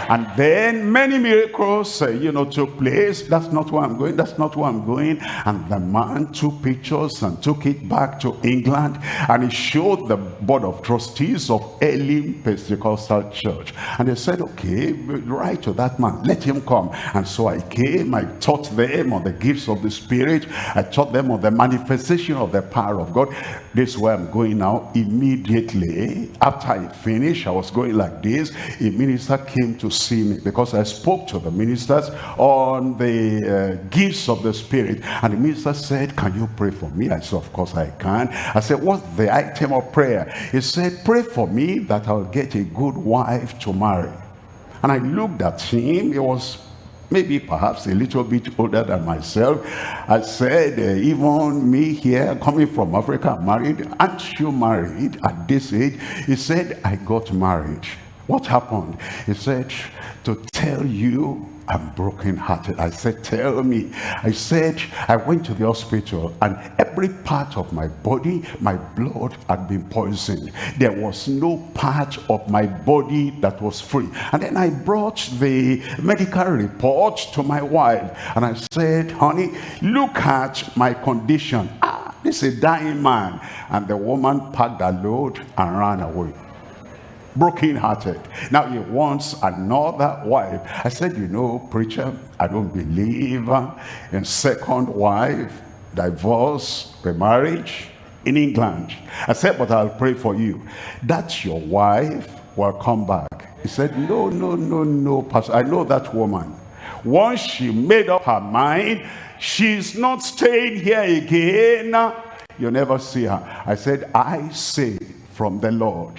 And then many miracles, uh, you know, took place. That's not where I'm going. That's not where I'm going. And the man took pictures and took it back to England. And he showed the board of trustees of Elim Pentecostal Church. And they said, okay, write to that man. Let him come. And so I came. I taught them on the gifts of the Spirit. I taught them on the manifestation of the power of God. This is where I'm going now. Immediately after I finished, I was going like this. A minister came to see me because I spoke to the ministers on the uh, gifts of the Spirit. And the minister said, can you pray for me? I said, of course I can. I said, what's the item of prayer? He said, pray for me that I'll get a good wife to marry. And I looked at him. He was maybe perhaps a little bit older than myself. I said, uh, even me here, coming from Africa, married, aren't you married at this age? He said, I got married. What happened? He said, to tell you I'm broken-hearted. I said, tell me. I said, I went to the hospital and every part of my body, my blood had been poisoned. There was no part of my body that was free. And then I brought the medical report to my wife. And I said, honey, look at my condition. Ah, this is a dying man. And the woman packed her load and ran away broken-hearted. Now he wants another wife. I said, you know, preacher, I don't believe in second wife, divorce, remarriage in England. I said, but I'll pray for you. That your wife will come back. He said, no, no, no, no, pastor. I know that woman. Once she made up her mind, she's not staying here again. You'll never see her. I said, I say from the Lord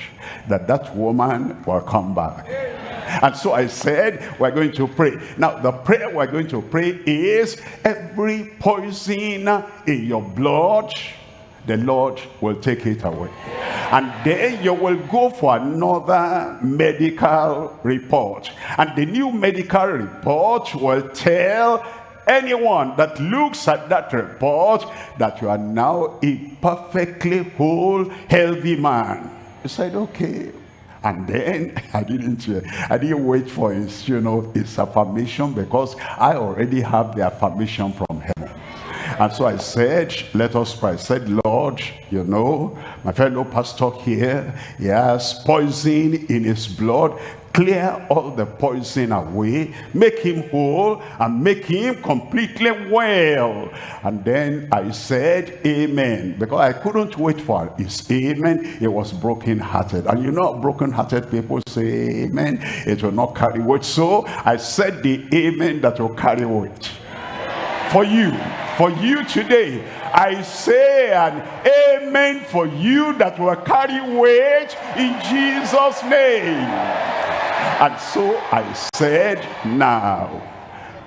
that that woman will come back. And so I said, we're going to pray. Now, the prayer we're going to pray is every poison in your blood, the Lord will take it away. And then you will go for another medical report. And the new medical report will tell anyone that looks at that report that you are now a perfectly whole healthy man. He said okay. And then I didn't uh, I didn't wait for his you know his affirmation because I already have the affirmation from heaven. And so I said, let us pray. I said, Lord, you know, my fellow pastor here, he has poison in his blood clear all the poison away, make him whole, and make him completely well. And then I said, Amen. Because I couldn't wait for his amen. It was broken-hearted. And you know, broken-hearted people say amen. It will not carry weight. So I said the amen that will carry weight. For you, for you today, I say an amen for you that will carry weight in Jesus' name. And so I said, now,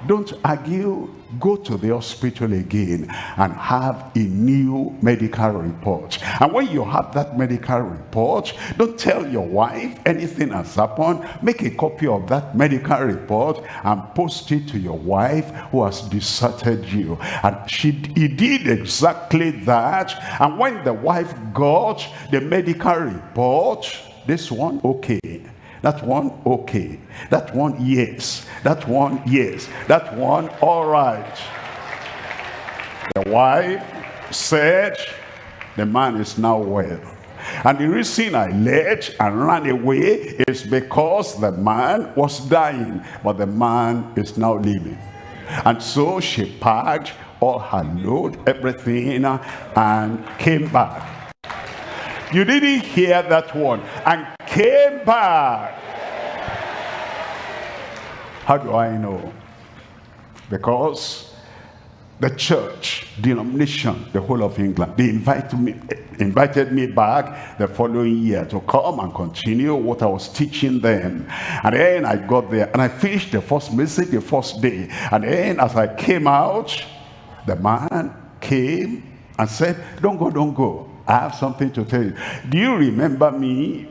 don't argue, go to the hospital again and have a new medical report. And when you have that medical report, don't tell your wife anything has happened. Make a copy of that medical report and post it to your wife who has deserted you. And she he did exactly that. And when the wife got the medical report, this one, okay that one, okay. That one, yes. That one, yes. That one, all right. The wife said, the man is now well. And the reason I left and ran away is because the man was dying, but the man is now living. And so she packed all her load, everything, and came back. You didn't hear that one. And came back. How do I know? Because the church, denomination, the whole of England, they invited me, invited me back the following year to come and continue what I was teaching them. And then I got there and I finished the first message the first day. And then as I came out, the man came and said, don't go, don't go. I have something to tell you. Do you remember me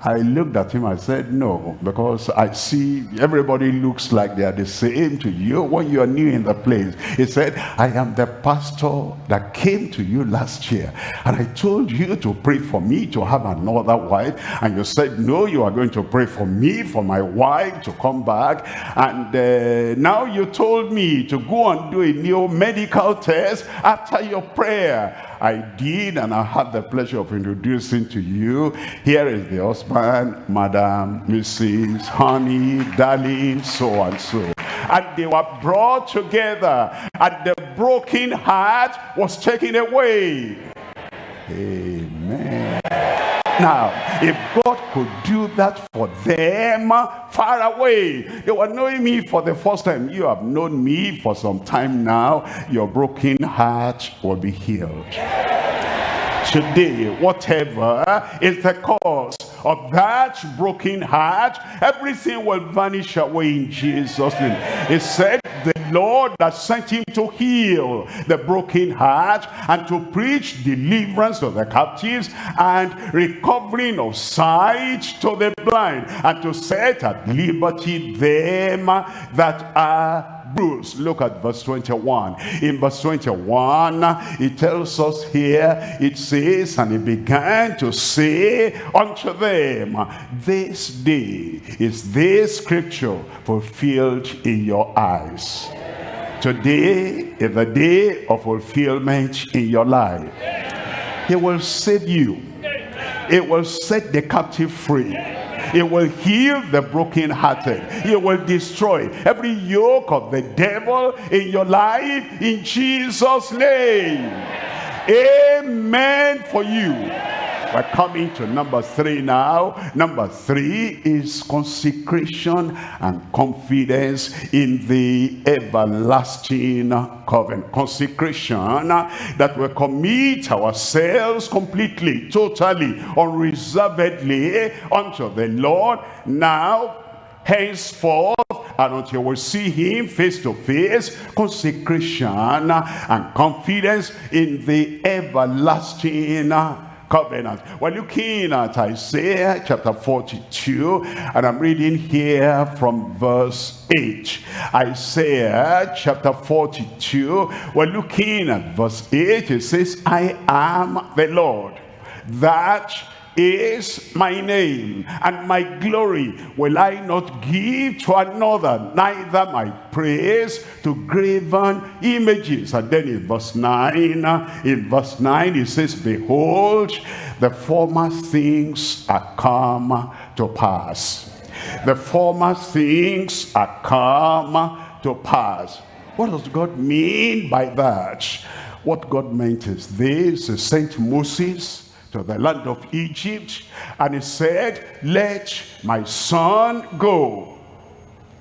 I looked at him, I said, no, because I see everybody looks like they are the same to you when you are new in the place. He said, I am the pastor that came to you last year. And I told you to pray for me to have another wife. And you said, no, you are going to pray for me, for my wife to come back. And uh, now you told me to go and do a new medical test after your prayer. I did and I had the pleasure of introducing to you. Here is the husband, Madam, Mrs. Honey, darling, so and so. And they were brought together and the broken heart was taken away. Amen. Now, if God could do that for them far away, they were knowing me for the first time. You have known me for some time now. Your broken heart will be healed. Today, whatever eh, is the cause of that broken heart, everything will vanish away in Jesus' name. He said, the Lord that sent him to heal the broken heart and to preach deliverance to the captives and recovering of sight to the blind and to set at liberty them that are bruised. Look at verse 21. In verse 21, it tells us here, it says, And he began to say unto them, This day is this scripture fulfilled in your eyes. Today is the day of fulfillment in your life. He will save you. It will set the captive free it will heal the brokenhearted. It will destroy every yoke of the devil in your life in Jesus' name. Amen for you. We're coming to number three now. Number three is consecration and confidence in the everlasting covenant. Consecration that we commit ourselves completely, totally, unreservedly unto the Lord. Now, henceforth, and until we see him face to face, consecration and confidence in the everlasting covenant. We're looking at Isaiah chapter 42, and I'm reading here from verse 8. Isaiah chapter 42, we're looking at verse 8. It says, I am the Lord that is my name, and my glory will I not give to another, neither my praise to graven images. And then in verse 9, in verse 9 it says, Behold, the former things are come to pass. The former things are come to pass. What does God mean by that? What God meant is this, he sent Moses to the land of Egypt and he said let my son go.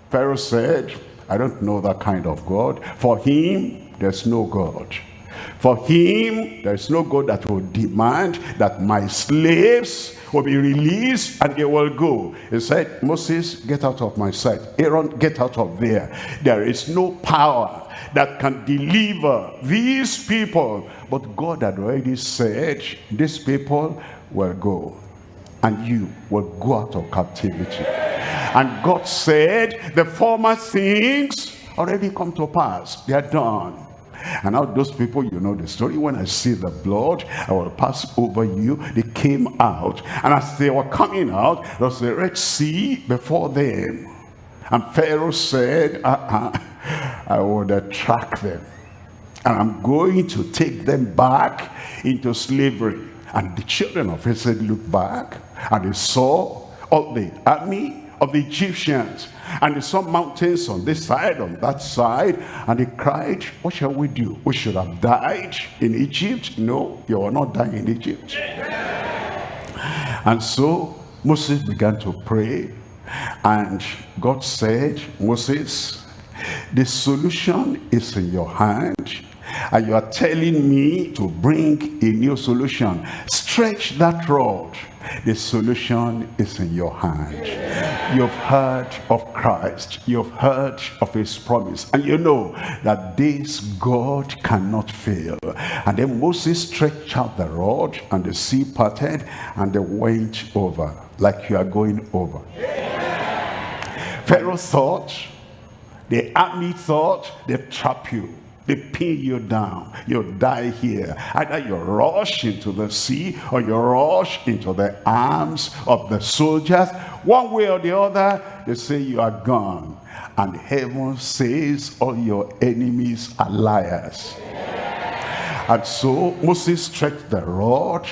Pharaoh said I don't know that kind of God. For him there's no God. For him there's no God that will demand that my slaves will be released and they will go. He said Moses get out of my sight. Aaron get out of there. There is no power that can deliver these people. But God had already said, these people will go and you will go out of captivity. And God said, the former things already come to pass. They are done. And now those people, you know the story, when I see the blood, I will pass over you. They came out. And as they were coming out, there was the Red Sea before them. And Pharaoh said, uh -uh, I would attract them. And I'm going to take them back into slavery. And the children of Israel looked back and they saw all the army of the Egyptians. And they saw mountains on this side, on that side. And they cried, what shall we do? We should have died in Egypt. No, you are not dying in Egypt. And so Moses began to pray. And God said, Moses, the solution is in your hand. And you are telling me to bring a new solution. Stretch that rod. The solution is in your hand. You've heard of Christ. You've heard of his promise. And you know that this God cannot fail. And then Moses stretched out the rod and the sea parted and they went over like you are going over. Pharaoh thought the army thought they trap you. They pin you down. You die here. Either you rush into the sea or you rush into the arms of the soldiers. One way or the other, they say you are gone. And heaven says all your enemies are liars. And so Moses stretched the rod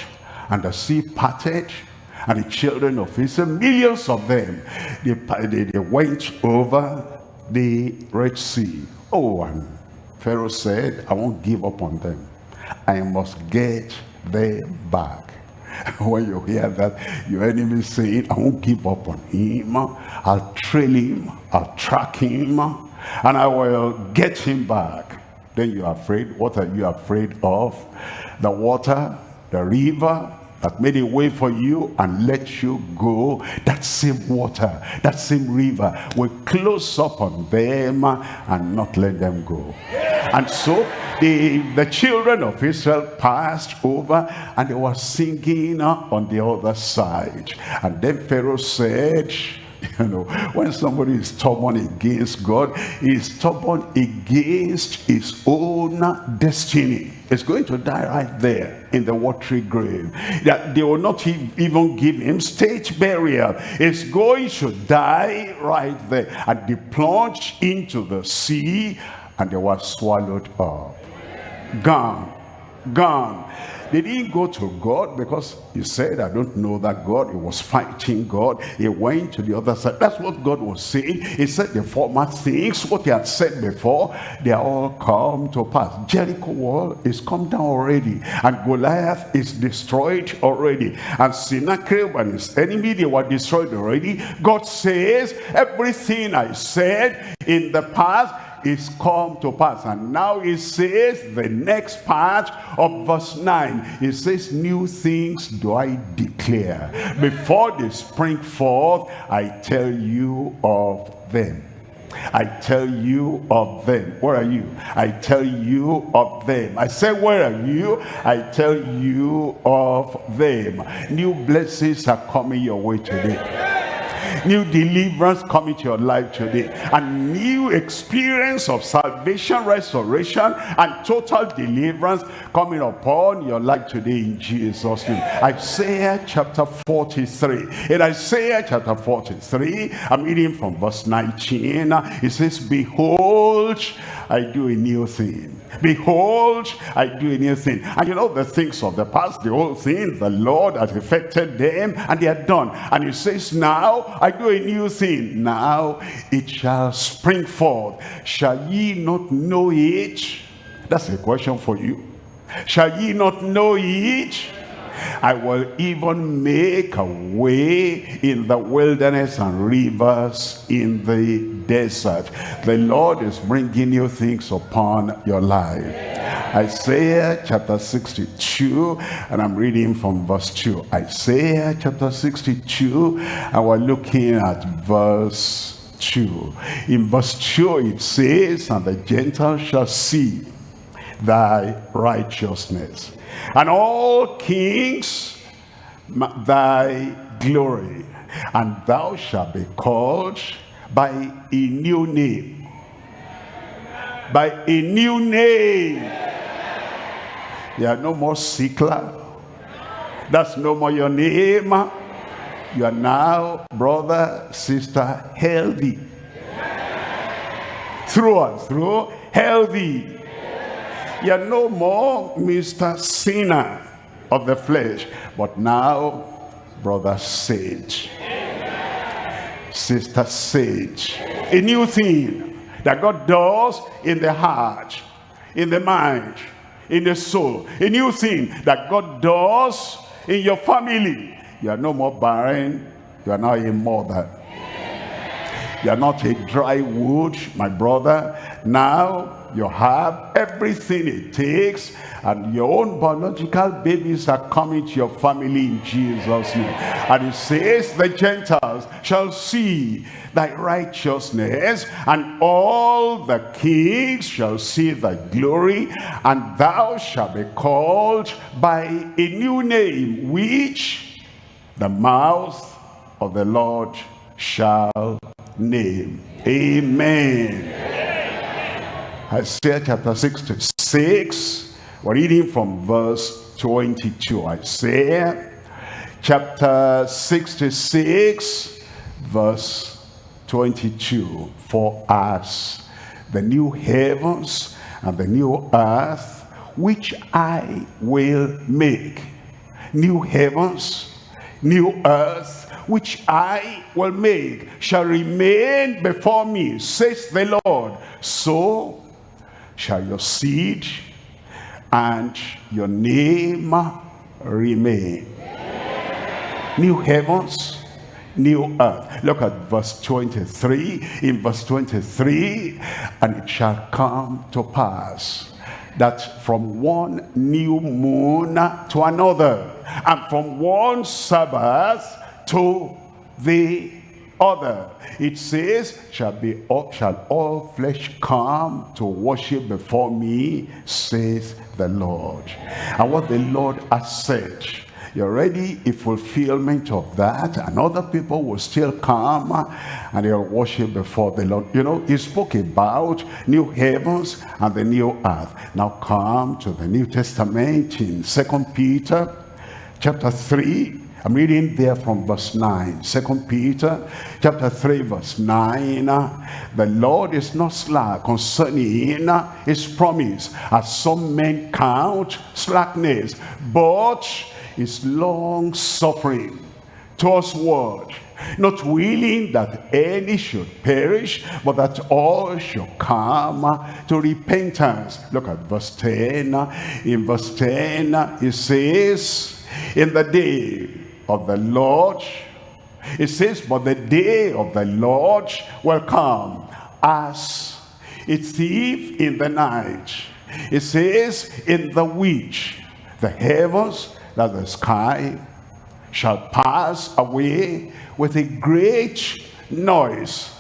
and the sea parted and the children of Israel, millions of them, they, they, they went over the Red Sea. Oh, and Pharaoh said, I won't give up on them. I must get them back. when you hear that, your enemy saying, I won't give up on him. I'll trail him. I'll track him. And I will get him back. Then you're afraid. What are you afraid of? The water, the river, that made a way for you and let you go. That same water that same river will close up on them and not let them go. And so the the children of israel passed over and they were singing on the other side. And then pharaoh said you know when somebody is stubborn against god he's stubborn against his own destiny. Is going to die right there in the watery grave. That they will not even give him state burial. Is going to die right there and they plunged into the sea and they were swallowed up. Gone. Gone they didn't go to God because he said, I don't know that God. He was fighting God. He went to the other side. That's what God was saying. He said the former things, what he had said before, they are all come to pass. Jericho wall is come down already. And Goliath is destroyed already. And Sennacherib and his enemy, they were destroyed already. God says, everything I said in the past, is come to pass. And now it says the next part of verse 9. It says, new things do I declare. Before they spring forth, I tell you of them. I tell you of them. Where are you? I tell you of them. I say, where are you? I tell you of them. New blessings are coming your way today New deliverance coming to your life today. A new experience of salvation, restoration, and total deliverance coming upon your life today in Jesus' name. Isaiah chapter 43. In Isaiah chapter 43, I'm reading from verse 19. It says, Behold, I do a new thing. Behold, I do a new thing. And you know the things of the past, the old things, the Lord has affected them, and they are done. And he says, now I do a new thing. Now it shall spring forth. Shall ye not know it? That's a question for you. Shall ye not know it? I will even make a way in the wilderness and rivers in the desert. The Lord is bringing new things upon your life. Isaiah chapter 62, and I'm reading from verse 2. Isaiah chapter 62, and we're looking at verse 2. In verse 2 it says, And the Gentiles shall see thy righteousness and all kings thy glory. And thou shalt be called by a new name. By a new name. There are no more Sikla. That's no more your name. You are now brother sister healthy. Through and through healthy you're no more Mr. Sinner of the flesh, but now Brother Sage. Sister Sage. A new thing that God does in the heart, in the mind, in the soul. A new thing that God does in your family. You are no more barren. You are now a mother. You are not a dry wood, my brother. Now you have everything it takes and your own biological babies are coming to your family in Jesus name. And it says the Gentiles shall see thy righteousness and all the kings shall see thy glory and thou shalt be called by a new name which the mouth of the Lord shall name. Amen Isaiah chapter 66. We're reading from verse 22. Isaiah chapter 66, verse 22. For us, the new heavens and the new earth, which I will make. New heavens, new earth, which I will make, shall remain before me, says the Lord. So shall your seed and your name remain. New heavens, new earth. Look at verse 23. In verse 23, and it shall come to pass that from one new moon to another, and from one Sabbath to the other. It says, shall be all, shall all flesh come to worship before me, says the Lord. And what the Lord has said, you're already a fulfillment of that and other people will still come and they'll worship before the Lord. You know, he spoke about new heavens and the new earth. Now come to the New Testament in Second Peter chapter 3 I'm reading there from verse 9. Second Peter chapter 3 verse 9. The Lord is not slack concerning his promise as some men count slackness, but is long suffering towards word not willing that any should perish, but that all should come to repentance. Look at verse 10. In verse 10, it says, In the day of the Lord. It says, but the day of the Lord will come as a thief in the night. It says, in the which the heavens, that the sky, shall pass away with a great noise,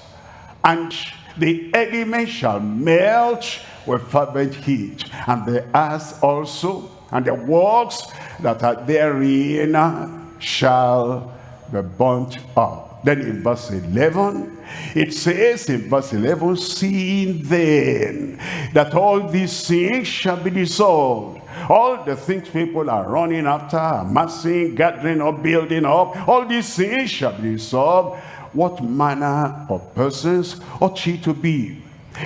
and the elements shall melt with fervent heat, and the earth also, and the works that are therein shall be burnt up. Then in verse 11, it says in verse 11, seeing then that all these things shall be dissolved. All the things people are running after, amassing, gathering up, building up, all these things shall be dissolved. What manner of persons ought ye to be?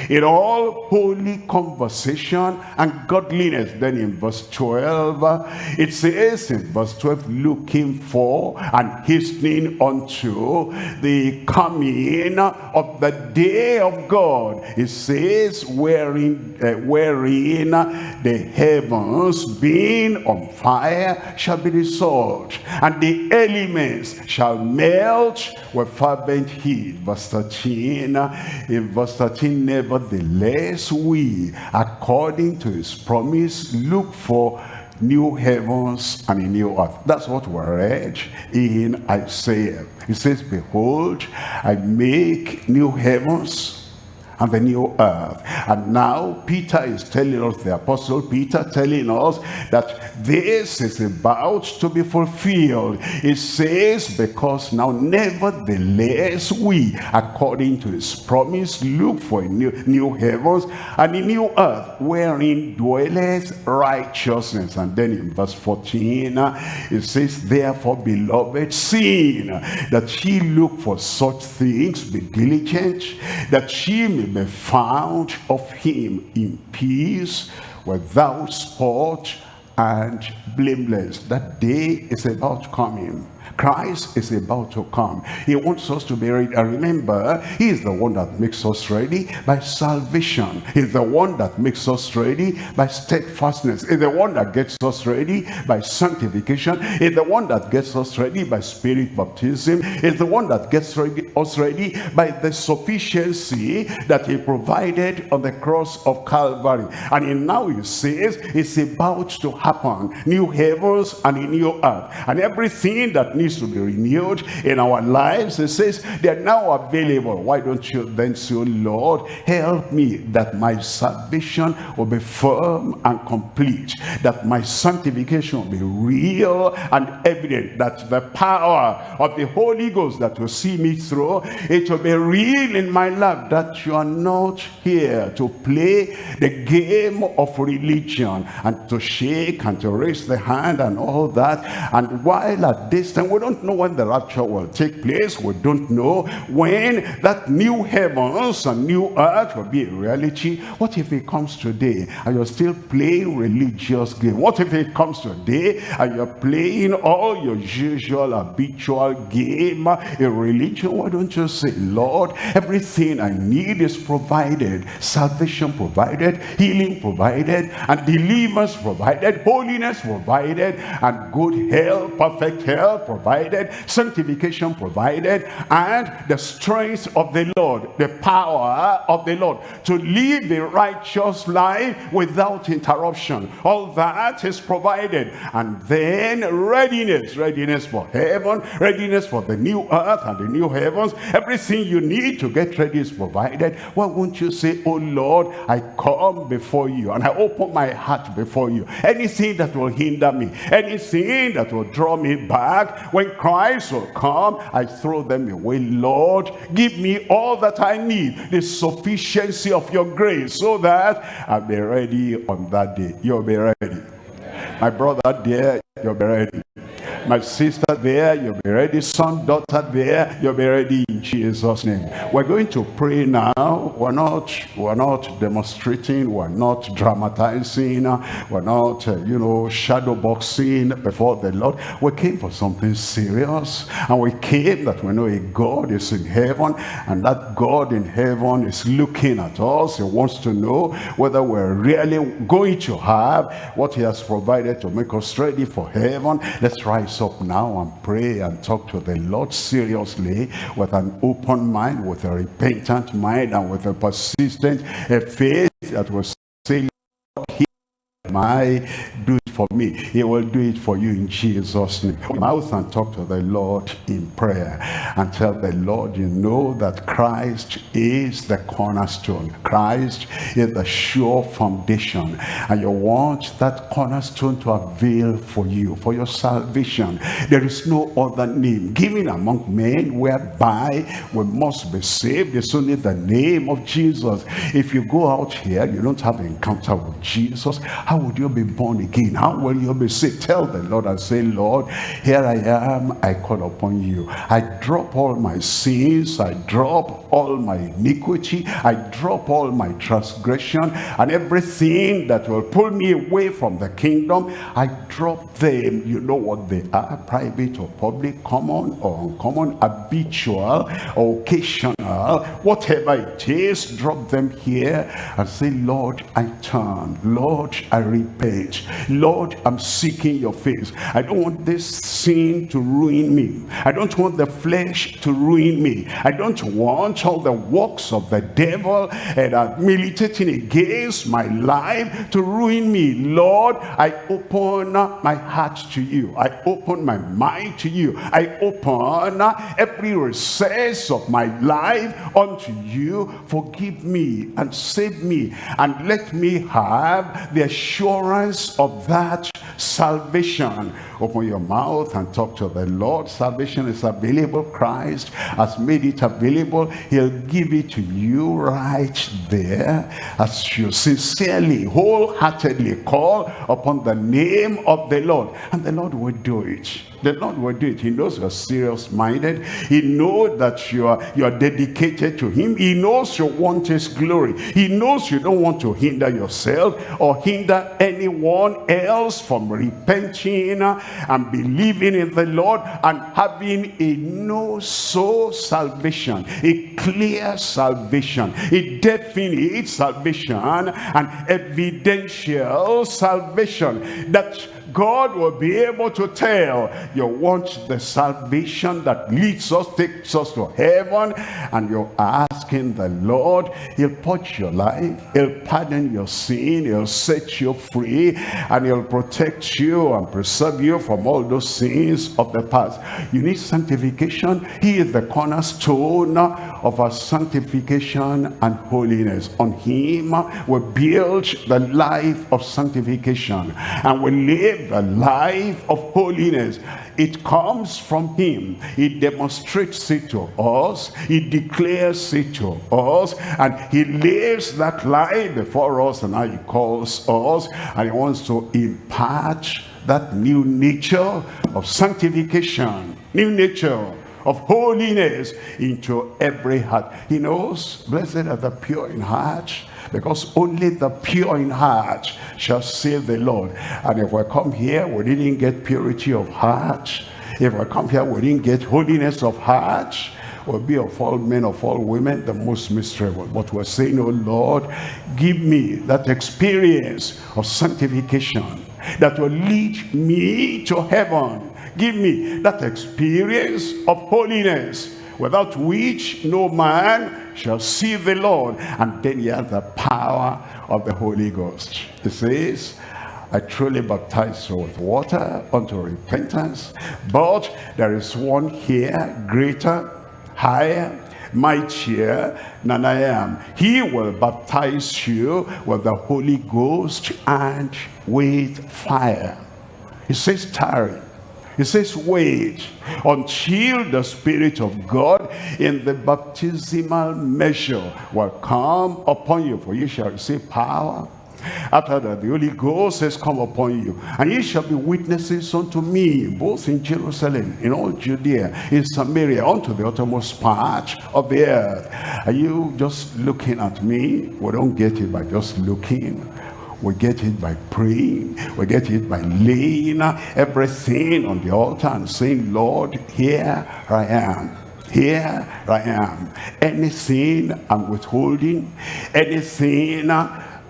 In all holy conversation and godliness. Then in verse 12 it says in verse 12 looking for and hastening unto the coming of the day of God. It says wherein uh, wherein the heavens being on fire shall be dissolved and the elements shall melt. With fervent heat verse 13 in verse 13 Nevertheless, we, according to his promise, look for new heavens and a new earth. That's what we read in Isaiah. It says, Behold, I make new heavens and the new earth. And now Peter is telling us, the apostle Peter telling us that this is about to be fulfilled. It says, because now nevertheless we, according to his promise, look for a new, new heavens and a new earth wherein dwelleth righteousness. And then in verse 14, it says, therefore, beloved, seeing that ye look for such things, be diligent, that ye may be found of him in peace without spot and blameless. That day is about coming. Christ is about to come. He wants us to be ready. And uh, remember, he is the one that makes us ready by salvation. He's the one that makes us ready by steadfastness. He's the one that gets us ready by sanctification. He's the one that gets us ready by spirit baptism. He's the one that gets ready, us ready by the sufficiency that he provided on the cross of Calvary. And he now he says it's about to happen. New heavens and a new earth. And everything that needs to be renewed in our lives. It says they're now available. Why don't you then say, oh Lord, help me that my salvation will be firm and complete. That my sanctification will be real and evident. That the power of the Holy Ghost that will see me through, it will be real in my life. That you are not here to play the game of religion and to shake and to raise the hand and all that. And while at this time we don't know when the rapture will take place. We don't know when that new heavens and new earth will be a reality. What if it comes today and you're still playing religious game? What if it comes today and you're playing all your usual habitual game in religion? Why don't you say, Lord, everything I need is provided. Salvation provided, healing provided, and deliverance provided, holiness provided, and good health, perfect health provided, sanctification provided, and the strength of the Lord, the power of the Lord to live a righteous life without interruption. All that is provided. And then readiness, readiness for heaven, readiness for the new earth and the new heavens. Everything you need to get ready is provided. Why won't you say, oh Lord, I come before you and I open my heart before you. Anything that will hinder me, anything that will draw me back, when Christ will come, I throw them away. Lord, give me all that I need, the sufficiency of your grace, so that I'll be ready on that day. You'll be ready. My brother dear, you'll be ready. My sister there, you'll be ready. Son, daughter there, you'll be ready in Jesus' name. We're going to pray now. We're not, we're not demonstrating. We're not dramatizing. We're not, uh, you know, shadow boxing before the Lord. We came for something serious. And we came that we know a God is in heaven. And that God in heaven is looking at us. He wants to know whether we're really going to have what he has provided to make us ready for heaven. Let's rise up now and pray and talk to the Lord seriously with an open mind, with a repentant mind, and with a persistent faith that will say, Lord, my do for me, he will do it for you in Jesus' name. Mouth and talk to the Lord in prayer and tell the Lord, you know that Christ is the cornerstone. Christ is the sure foundation. And you want that cornerstone to avail for you, for your salvation. There is no other name given among men whereby we must be saved. It's only the name of Jesus. If you go out here, you don't have an encounter with Jesus, how would you be born again? How will you'll be saved? Tell the Lord and say, Lord, here I am. I call upon you. I drop all my sins. I drop all my iniquity. I drop all my transgression and everything that will pull me away from the kingdom. I drop them. You know what they are, private or public, common or uncommon, habitual or occasional, whatever it is, drop them here and say, Lord, I turn. Lord, I repent. Lord, I'm seeking your face. I don't want this sin to ruin me. I don't want the flesh to ruin me. I don't want all the works of the devil and are militating against my life to ruin me. Lord, I open my heart to you. I open my mind to you. I open every recess of my life unto you. Forgive me and save me and let me have the assurance of that salvation open your mouth and talk to the lord salvation is available christ has made it available he'll give it to you right there as you sincerely wholeheartedly call upon the name of the lord and the lord will do it the Lord will do it. He knows you're serious-minded. He knows that you are, you are dedicated to him. He knows you want his glory. He knows you don't want to hinder yourself or hinder anyone else from repenting and believing in the Lord and having a no-so salvation, a clear salvation, a definite salvation, and evidential salvation that God will be able to tell you want the salvation that leads us, takes us to heaven, and you're asking the Lord, he'll put your life, he'll pardon your sin, he'll set you free, and he'll protect you and preserve you from all those sins of the past. You need sanctification. He is the cornerstone of our sanctification and holiness. On him we build the life of sanctification and we live a life of holiness. It comes from him. He demonstrates it to us. He declares it to us. And he lives that life before us. And now he calls us. And he wants to impart that new nature of sanctification. New nature of holiness into every heart. He knows, blessed are the pure in heart, because only the pure in heart shall save the Lord. And if we come here, we didn't get purity of heart. If we come here, we didn't get holiness of heart will be of all men, of all women, the most miserable. But we're saying, oh Lord, give me that experience of sanctification that will lead me to heaven. Give me that experience of holiness without which no man shall see the Lord. And then you have the power of the Holy Ghost. It says, I truly baptize you with water unto repentance. But there is one here greater, higher, mightier than I am. He will baptize you with the Holy Ghost and with fire. He says, tarry he says, wait until the Spirit of God in the baptismal measure will come upon you. For you shall receive power after that, the Holy Ghost has come upon you, and ye shall be witnesses unto me, both in Jerusalem, in all Judea, in Samaria, unto the uttermost part of the earth. Are you just looking at me? We don't get it by just looking. We get it by praying. We get it by laying everything on the altar and saying, Lord, here I am. Here I am. Anything I'm withholding, anything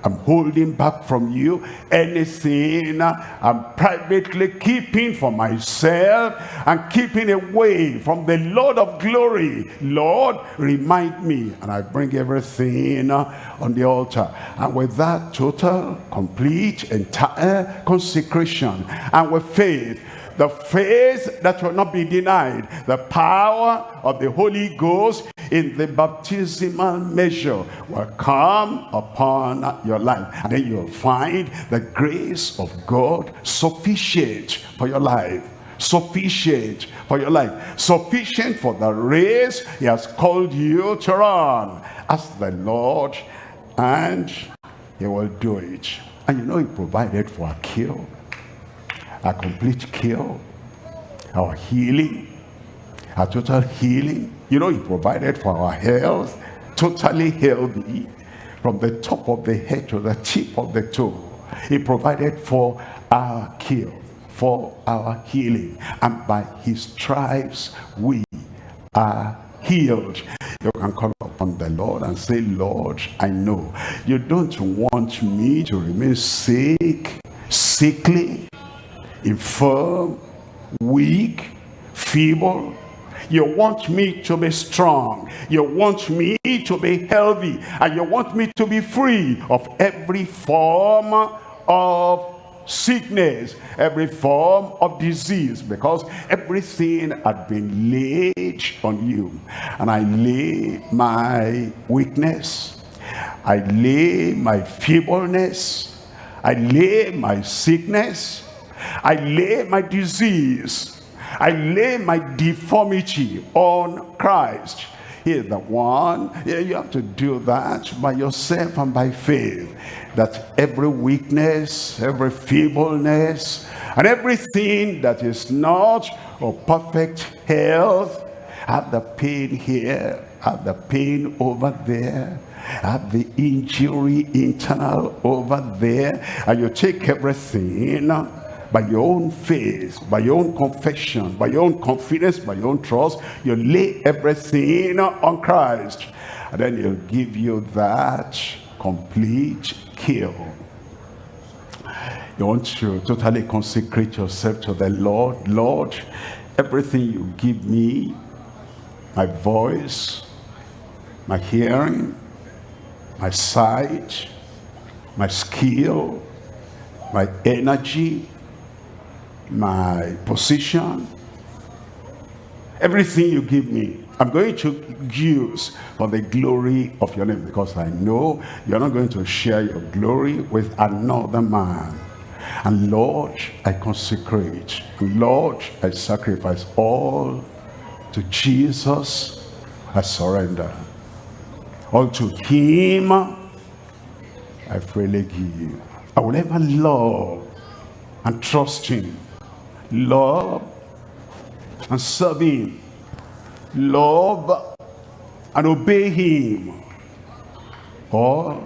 I'm holding back from you anything I'm privately keeping for myself and keeping away from the Lord of glory. Lord, remind me. And I bring everything on the altar. And with that total, complete, entire consecration and with faith, the faith that will not be denied, the power of the Holy Ghost in the baptismal measure will come upon your life. And then you'll find the grace of God sufficient for your life. Sufficient for your life. Sufficient for the race he has called you to run. Ask the lord and he will do it. And you know he provided for a cure a complete cure, our healing, our total healing. You know, he provided for our health, totally healthy, from the top of the head to the tip of the toe. He provided for our cure, for our healing. And by his stripes, we are healed. You can call upon the Lord and say, Lord, I know you don't want me to remain sick, sickly, infirm, weak, feeble. You want me to be strong. You want me to be healthy. And you want me to be free of every form of sickness, every form of disease, because everything had been laid on you. And I lay my weakness, I lay my feebleness, I lay my sickness, I lay my disease, I lay my deformity on Christ. He is the one. You have to do that by yourself and by faith. That every weakness, every feebleness, and everything that is not of perfect health, have the pain here, have the pain over there, have the injury internal over there, and you take everything by your own faith, by your own confession, by your own confidence, by your own trust, you lay everything on Christ. And then he'll give you that complete cure. You want to totally consecrate yourself to the Lord. Lord, everything you give me, my voice, my hearing, my sight, my skill, my energy, my position, everything you give me, I'm going to use for the glory of your name because I know you're not going to share your glory with another man. And Lord, I consecrate. Lord, I sacrifice all to Jesus. I surrender. All to him, I freely give. I will ever love and trust him love and serve him. Love and obey him. All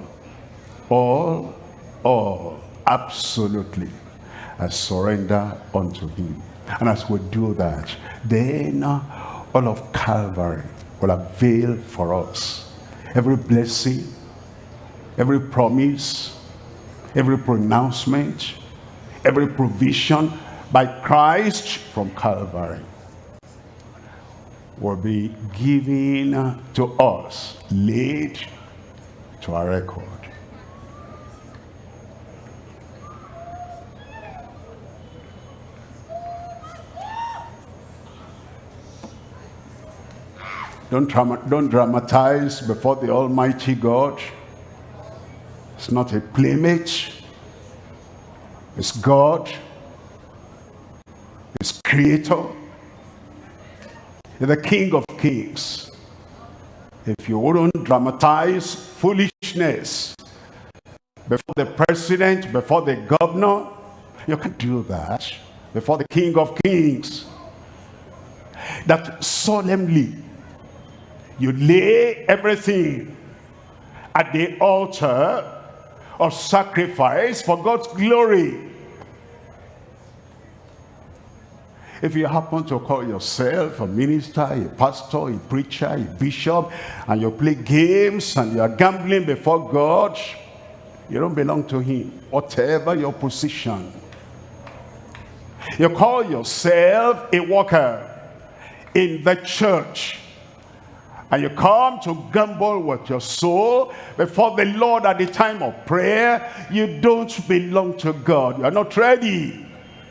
all all. Absolutely. I surrender unto him. And as we do that then all of Calvary will avail for us. Every blessing every promise every pronouncement every provision by Christ from Calvary will be given to us, laid to our record. Don't, don't dramatize before the Almighty God. It's not a playmate. It's God creator, the king of kings. If you wouldn't dramatize foolishness before the president, before the governor, you can do that before the king of kings. That solemnly you lay everything at the altar of sacrifice for God's glory If you happen to call yourself a minister, a pastor, a preacher, a bishop, and you play games and you are gambling before God, you don't belong to him. Whatever your position. You call yourself a worker in the church. And you come to gamble with your soul before the Lord at the time of prayer. You don't belong to God. You are not ready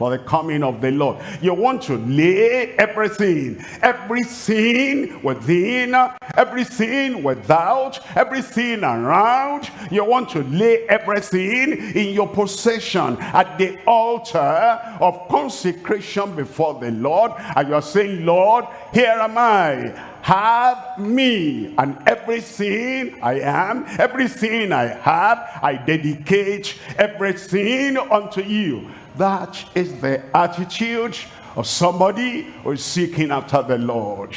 for the coming of the Lord. You want to lay everything, everything within, everything without, everything around. You want to lay everything in your possession at the altar of consecration before the Lord. And you're saying, Lord, here am I have me and everything I am, everything I have, I dedicate everything unto you. That is the attitude of somebody who is seeking after the Lord.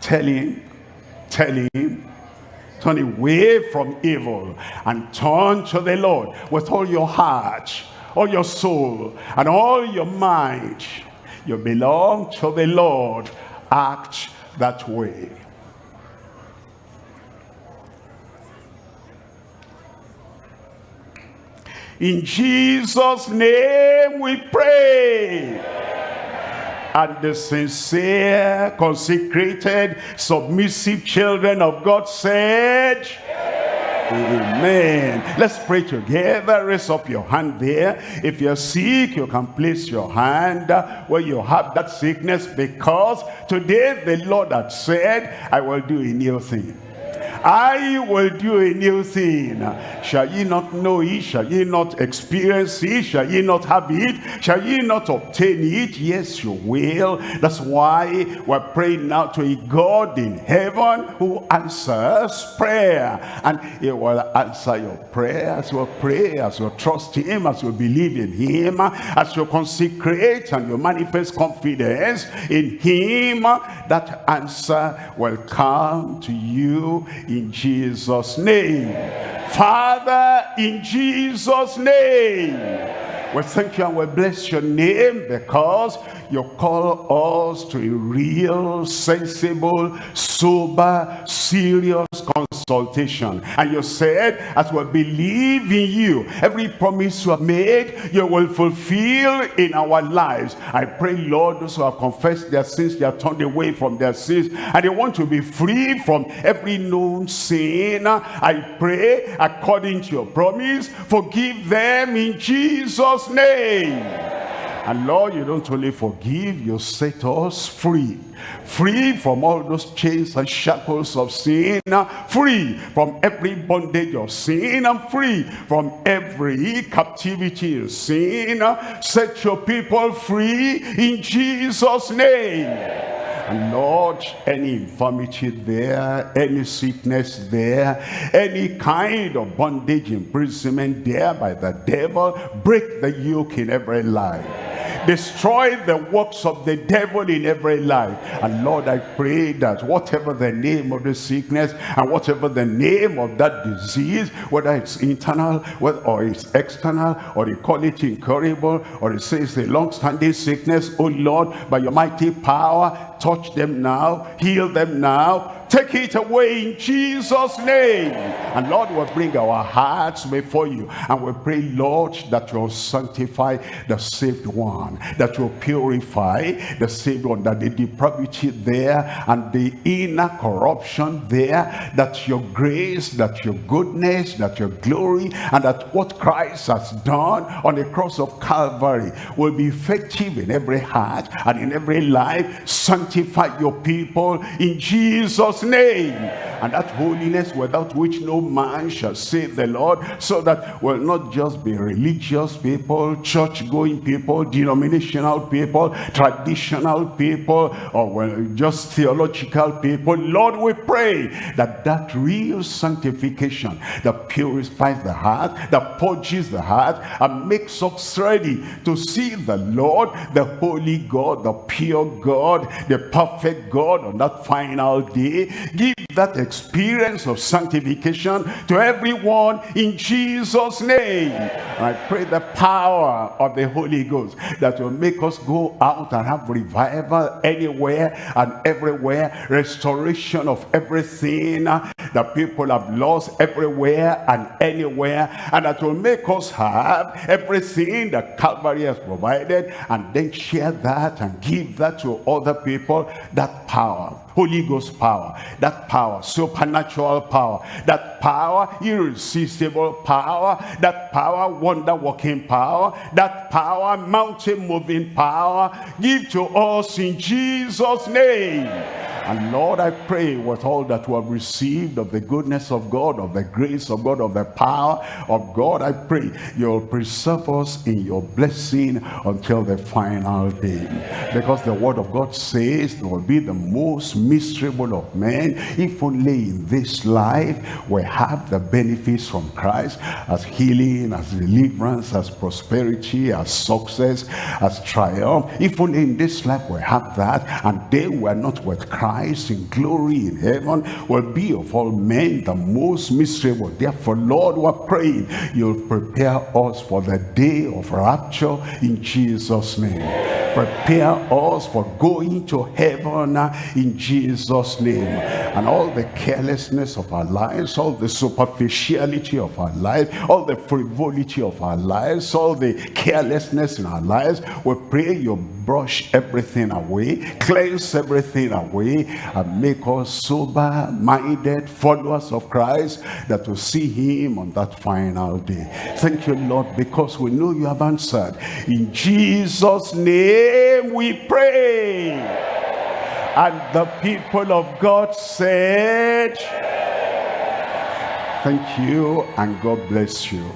Tell him, tell him, turn away from evil and turn to the Lord with all your heart, all your soul, and all your mind. You belong to the Lord. Act that way. In Jesus' name we pray. And the sincere, consecrated, submissive children of God said, Amen. Let's pray together. Raise up your hand there. If you're sick, you can place your hand where you have that sickness because today the Lord had said, I will do a new thing. I will do a new thing. Shall ye not know it? Shall ye not experience it? Shall ye not have it? Shall ye not obtain it? Yes, you will. That's why we're praying now to a God in heaven who answers prayer. And he will answer your prayer as you pray, as you trust him, as you believe in him, as you consecrate and you manifest confidence in him. That answer will come to you in Jesus' name. Father, in Jesus' name. We thank you and we bless your name because you call us to a real, sensible, sober, serious consultation. And you said, as we believe in you, every promise you have made, you will fulfill in our lives. I pray, Lord, those who have confessed their sins, they are turned away from their sins, and they want to be free from every known sin. I pray, according to your promise, forgive them in Jesus' name. And Lord, you don't only forgive, you set us free. Free from all those chains and shackles of sin. Free from every bondage of sin. And free from every captivity of sin. Set your people free in Jesus' name. Lord, any infirmity there, any sickness there, any kind of bondage, imprisonment there by the devil, break the yoke in every life. Destroy the works of the devil in every life. And lord i pray that whatever the name of the sickness and whatever the name of that disease whether it's internal or it's external or they call it incurable or it says a long-standing sickness oh lord by your mighty power touch them now. Heal them now Take it away in Jesus' name. And Lord, will bring our hearts before you. And we pray, Lord, that you'll sanctify the saved one. That you'll purify the saved one. That the depravity there and the inner corruption there. That your grace, that your goodness, that your glory, and that what Christ has done on the cross of Calvary will be effective in every heart and in every life. Sanctify your people in Jesus' Jesus' name. And that holiness without which no man shall save the Lord, so that we'll not just be religious people, church-going people, denominational people, traditional people, or well, just theological people. Lord, we pray that that real sanctification that purifies the heart, that purges the heart, and makes us ready to see the Lord, the holy God, the pure God, the perfect God on that final day Give that experience of sanctification to everyone in Jesus' name. I pray the power of the Holy Ghost that will make us go out and have revival anywhere and everywhere. Restoration of everything that people have lost everywhere and anywhere. And that will make us have everything that Calvary has provided and then share that and give that to other people. That power Holy Ghost power, that power, supernatural power, that power, irresistible power, that power, wonder-working power, that power, mountain-moving power, give to us in Jesus' name. And Lord, I pray with all that we have received of the goodness of God, of the grace of God, of the power of God, I pray you'll preserve us in your blessing until the final day. Because the word of God says there will be the most miserable of men if only in this life we have the benefits from Christ as healing, as deliverance, as prosperity, as success, as triumph. If only in this life we have that and they were not with Christ Christ in glory in heaven will be of all men the most miserable. Therefore, Lord, we're praying you'll prepare us for the day of rapture in Jesus' name. Prepare us for going to heaven in Jesus' name. And all the carelessness of our lives, all the superficiality of our lives, all the frivolity of our lives, all the carelessness in our lives, we pray you brush everything away, cleanse everything away, and make us sober-minded followers of Christ that will see him on that final day. Thank you, Lord, because we know you have answered. In Jesus' name we pray. And the people of God said, Thank you and God bless you.